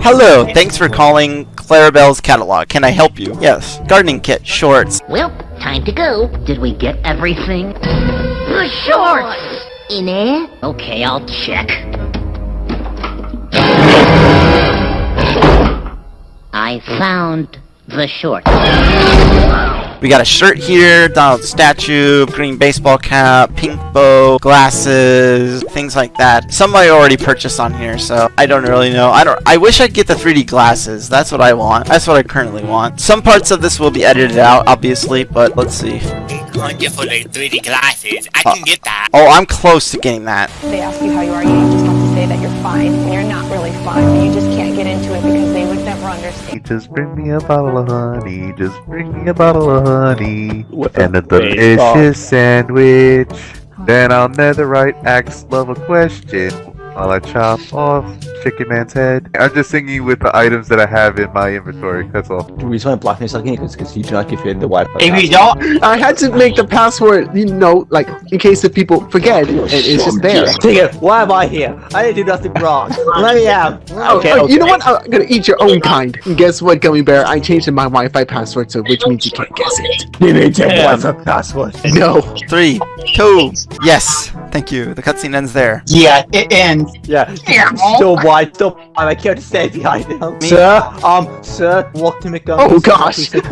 Hello, thanks for calling Clarabelle's catalog. Can I help you? Yes. Gardening kit, shorts. Well, time to go. Did we get everything? The shorts! In there? Okay, I'll check. I found the shorts. We got a shirt here, Donald statue, green baseball cap, pink bow, glasses, things like that. Some I already purchased on here, so I don't really know. I don't. I wish I'd get the 3D glasses. That's what I want. That's what I currently want. Some parts of this will be edited out, obviously, but let's see. Wonderful 3D glasses. I can get that. Oh, I'm close to getting that. They ask you how you are, you just have to say that you're fine, and you're not really fine, but you just Just bring me a bottle of honey. Just bring me a bottle of honey. and a delicious sandwich. Then I'll netherite axe love a question while I chop off Chicken Man's head. I'm just singing with the items that I have in my inventory. That's all. The reason why Blackness sucking is because you do not give you the Wi-Fi. If you don't, I had to make the password, you know, like in case if people forget, it, it's just there. Take. Why am I here? I didn't do nothing wrong. Let me out. Oh, Okay, oh, okay. You know what? I'm gonna eat your own kind. And guess what, Gummy Bear? I changed my Wi-Fi password, so which means you can't guess it. You need your Damn. Wi-Fi password. No. Three, two, yes. Thank you. The cutscene ends there. Yeah, it ends. Yeah. Still wide, still wide. I can't stay behind him. Sir, um, sir, walk to McDonald's. Oh, gosh. Please take.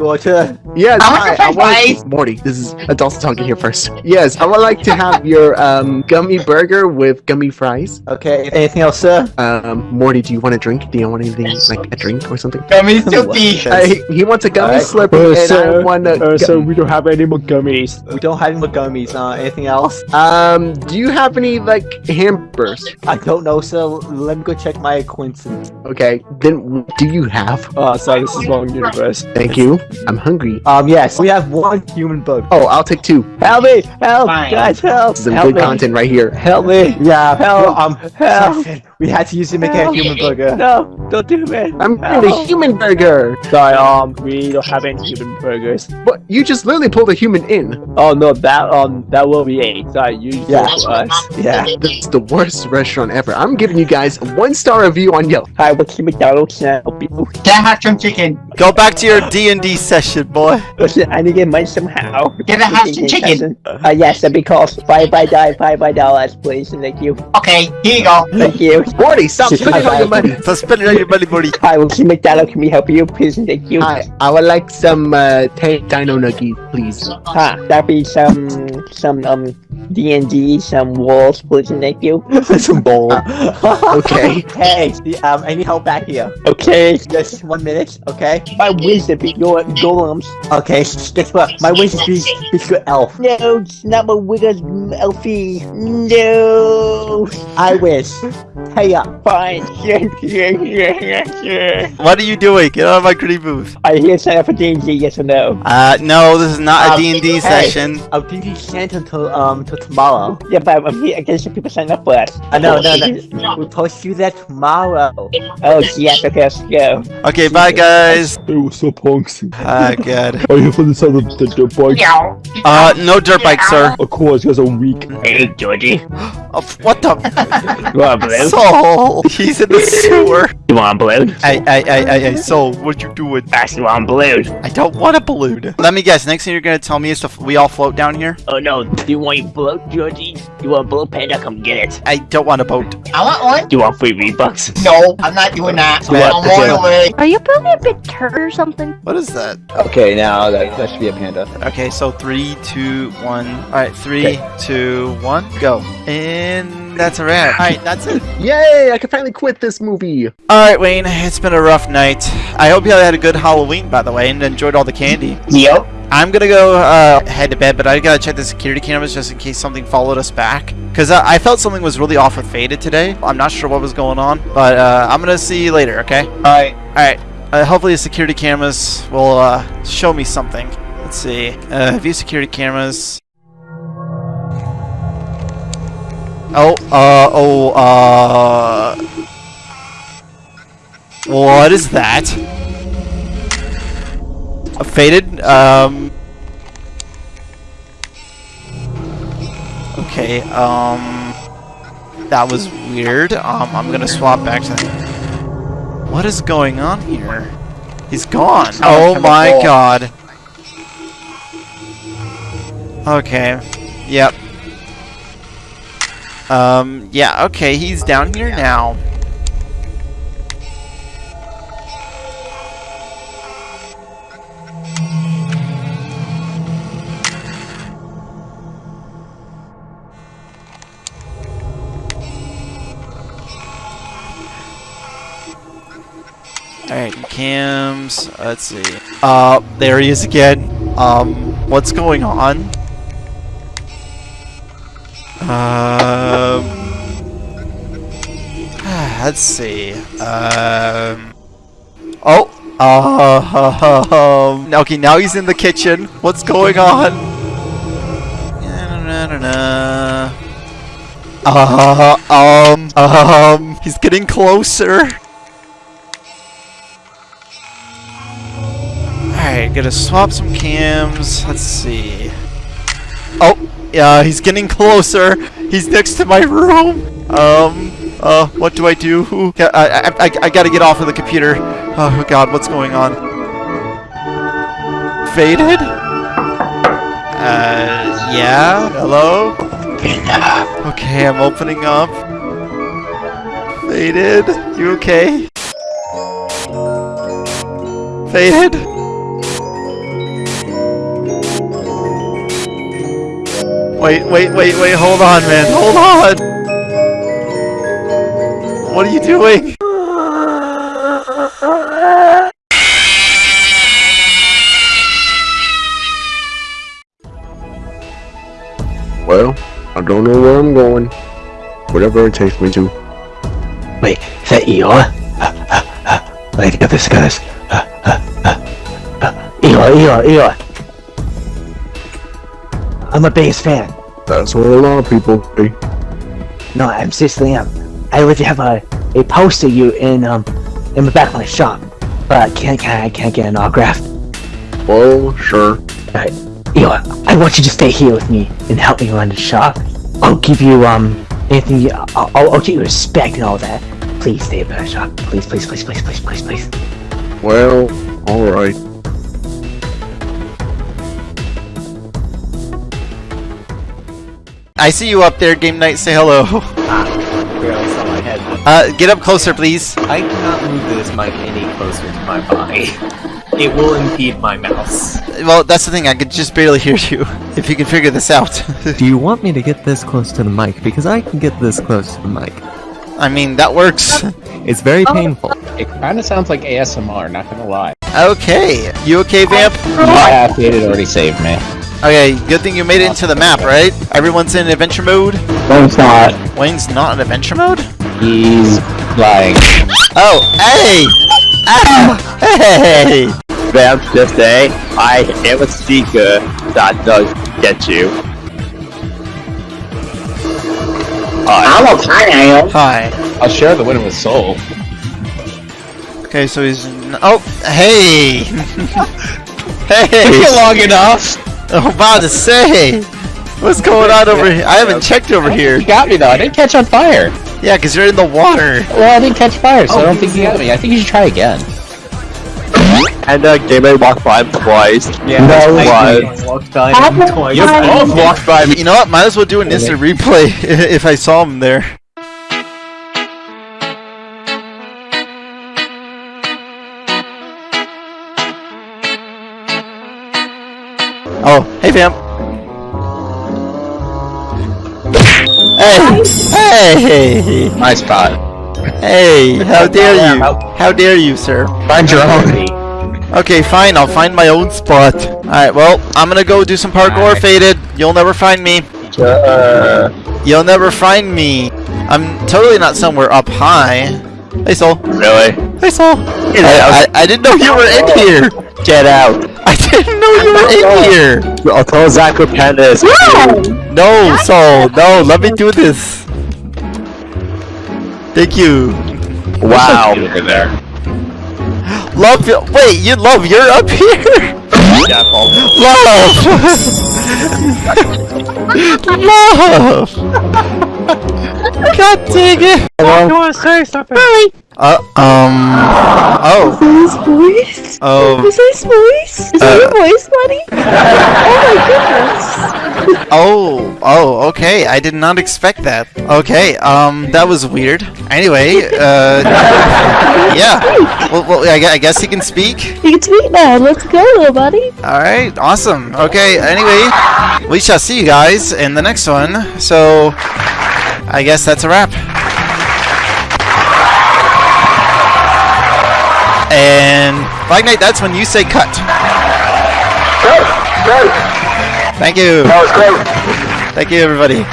Yes, I want hi, I french want Morty. This is adults talking here first. Yes, I would like to have <laughs> your um gummy burger with gummy fries. Okay. Anything else, sir? Um, Morty, do you want a drink? Do you want anything like a drink or something? Gummy Soupy. Uh, he, he wants a gummy Alright. slurpee, and I want a. uh, gu- sir, we don't have any more gummies. We don't have any more gummies. Uh, anything else? Um, do you have any like hamburgers? I don't know, so Let me go check my acquaintance. Okay, then do you have? Oh, sorry, this is wrong universe. Thank you. I'm hungry. Um, yes, we have one human bug. Oh, I'll take two. Help me! Help! Fine. Guys, help! This is some help good me. content right here. Help me! Yeah, help! Um, help! Something. We had to use it to make a human burger. <laughs> No, don't do it. I'm getting a human burger. Sorry, um, we don't have any human burgers. But you just literally pulled a human in. Oh no, that um, that will be eight. Sorry, you yeah. for us. Yeah. That's the worst restaurant ever. I'm giving you guys a one star review on Yelp. Hi, what's the McDonald's now? People. Can I have some chicken? Go back to your D&D session, boy. Listen, I need to get money somehow. Can I have some chicken? Uh, yes, that'd be cost five by die, five by dollars, please, thank you. Okay, here you go. Thank you. Morty, stop spending all your money. So spend all your money, Morty. Hi, what's the McDonald's? Can we help you, please, thank you. Hi, I would like some uh, tank dino nugget, please. Huh, that'd be some, some, um, D&D, some walls, please, and thank you. <laughs> some ball. <laughs> okay. Hey, um, I need help back here. Okay. Just one minute, okay? My wisdom beat your golems. Okay, guess what? My wisdom beats, beats your elf. No, it's not my wisdom, elfie. No. I wish. <laughs> Hey up. Fine. <laughs> What are you doing? Get out of my creepy booth. I hear sign up for D&D, yes or no? Uh, no, this is not a Um, D&D hey, session. I'll D&D sent until, um, till tomorrow. Yeah, but I'm here, I guess some people sign up for us. Uh, no, no, no. We'll post you that tomorrow. Oh, yes, okay, let's go. Okay, bye, guys. Hey, what's up, punks? Ah, good. Are you for the side of the dirt bike? Uh, no dirt bike, sir. Of course, you guys are weak. Hey, Georgie. <gasps> Oh, what the? <laughs> Well, blue. So Oh, Soul! <laughs> He's in the sewer. <laughs> You want a balloon? Hey, hey, hey, hey, hey, Soul, what you doing? Ask you want a balloon. I don't want a balloon. Let me guess, next thing you're gonna tell me is to f- we all float down here? Oh no, do you want your boat, Georgie? You want a boat panda? Come get it. I don't want a boat. I want one. Do you want free V-Bucks? No, I'm not doing that. What? I'm on the way. Are you probably a bit turd or something? What is that? Okay, now that, that should be a panda. Okay, so three, two, one. Alright, three, two, one, go. And that's a wrap. Alright, that's it. Yay! I can finally quit this movie. Alright, Wayne, it's been a rough night. I hope you had a good Halloween, by the way, and enjoyed all the candy. Yep. I'm gonna go uh, head to bed, but I gotta check the security cameras just in case something followed us back. Because uh, I felt something was really off with Faded today. I'm not sure what was going on, but uh, I'm gonna see you later, okay? Alright. Alright. Uh, hopefully the security cameras will uh, show me something. Let's see. Uh, view security cameras. Oh, uh, oh, uh... What is that? A faded, um... Okay, um... That was weird. Um, I'm gonna swap back to... What is going on here? He's gone. Oh my god. Okay. Yep. Um, yeah, okay, he's down here now. Alright, cams, let's see. Uh, there he is again. Um, what's going on? Um, <sighs> let's see. Um, oh, um, <laughs> okay, now he's in the kitchen. What's going on? <laughs> Uh, um, um, he's getting closer. Alright, gotta swap some cams. Let's see. Oh, yeah, he's getting closer. He's next to my room. Um, uh, what do I do? I, I, I, I gotta get off of the computer. Oh god, what's going on? Faded? Uh, yeah? Hello? Okay, I'm opening up. Faded? You okay? Faded? Wait, wait, wait, wait, hold on, man, hold on! What are you doing? Well, I don't know where I'm going. Whatever it takes me to. Wait, is that Eeyore? Wait, get this, guys. Eeyore, Eeyore, Eeyore. I'm a biggest fan. That's what a lot of people say. No, I'm seriously am. I would have a a poster of you in um in the back of my shop, but I can't can I can't get an autograph. Well, sure. Alright, Eeyore, I want you to stay here with me and help me run the shop. I'll give you um anything. You, I'll, I'll I'll give you respect and all that. Please stay at the shop. Please, please, please, please, please, please, please. Well, alright. I see you up there, Game Night, say hello. Barely saw my head. Uh, get up closer, please. I cannot move this mic any closer to my body. It will impede my mouse. Well, that's the thing, I could just barely hear you. If you can figure this out. <laughs> Do you want me to get this close to the mic? Because I can get this close to the mic. I mean, that works. <laughs> It's very painful. It kind of sounds like ASMR, not gonna lie. Okay, you okay, Vamp? Yeah, Faded already saved me. Okay, good thing you made it into the map, right? Everyone's in adventure mode? Wayne's not. Wayne's not in adventure mode? He's lying. Oh, hey! Ah, hey! Vamp, just say, I am a seeker that does get you. Hi. I'm a pineapple. Hi. I'll share the win with Soul. Okay, so he's... n- Oh, hey! <laughs> hey! Took you long enough. <laughs> I'm about to say! What's going on over here? I haven't checked over here. You got me though. I didn't catch on fire. Yeah, because you're in the water. Well, I didn't catch fire, so I don't think you got me. I think you should try again. And uh, Gamer walked by him twice. Yeah, no I one. walked by him twice. You both walked by me. You know what? Might as well do an instant replay <laughs> if I saw him there. Oh, hey fam. Hey, hey, My spot. hey! How dare you? How dare you, sir? Find your own. Okay, fine. I'll find my own spot. All right. Well, I'm gonna go do some parkour. Alright. Faded. You'll never find me. Uh, You'll never find me. I'm totally not somewhere up high. Hey, Soul. Really? Hey, Soul. I, I, I didn't know you were in here. Get out. I didn't know you were in here. I'll tell Zach what Panda is. No, Soul. No, let me do this. Thank you. Wow. over there. Love. you- Wait, you love. You're up here. Yeah, Love. <laughs> love. <laughs> God dang it. You want to say something? Uh, um. Oh. His voice? Oh. Is this voice? Is that Uh, your voice, buddy? oh my goodness. <laughs> Oh, oh, okay. I did not expect that. Okay, um, that was weird. Anyway, uh, <laughs> yeah. Well, well I, I guess he can speak. You can speak now. Let's go, little buddy. All right, awesome. Okay, anyway, we shall see you guys in the next one. So, I guess that's a wrap. And Flag Knight, that's when you say cut. Great, great. Thank you. That was great. Thank you, everybody.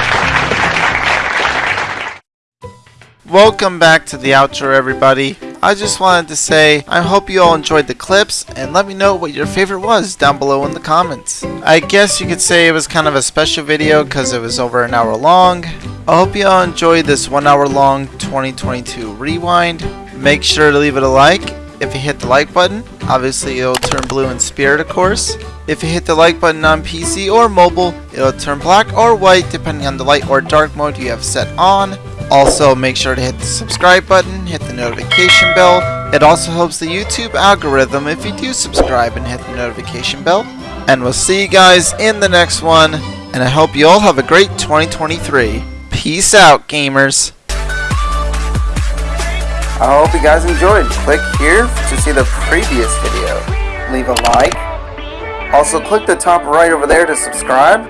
Welcome back to the outro, everybody. I just wanted to say I hope you all enjoyed the clips and let me know what your favorite was down below in the comments. I guess you could say it was kind of a special video because it was over an hour long. I hope you all enjoyed this one hour long 2022 rewind. Make sure to leave it a like if you hit the like button. Obviously it'll turn blue in spirit of course. If you hit the like button on PC or mobile, it'll turn black or white depending on the light or dark mode you have set on. Also, make sure to hit the subscribe button, hit the notification bell. It also helps the YouTube algorithm if you do subscribe and hit the notification bell. And we'll see you guys in the next one. And I hope you all have a great 2023. Peace out, gamers. I hope you guys enjoyed. Click here to see the previous video. Leave a like. Also, click the top right over there to subscribe.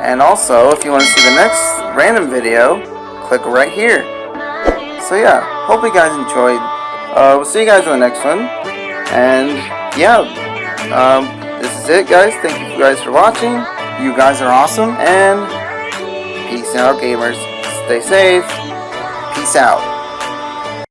And also, if you want to see the next random video, click right here. So yeah, hope you guys enjoyed. Uh, we'll see you guys in the next one. And yeah, um, this is it, guys. Thank you guys for watching. You guys are awesome. And peace out, gamers. Stay safe. Peace out.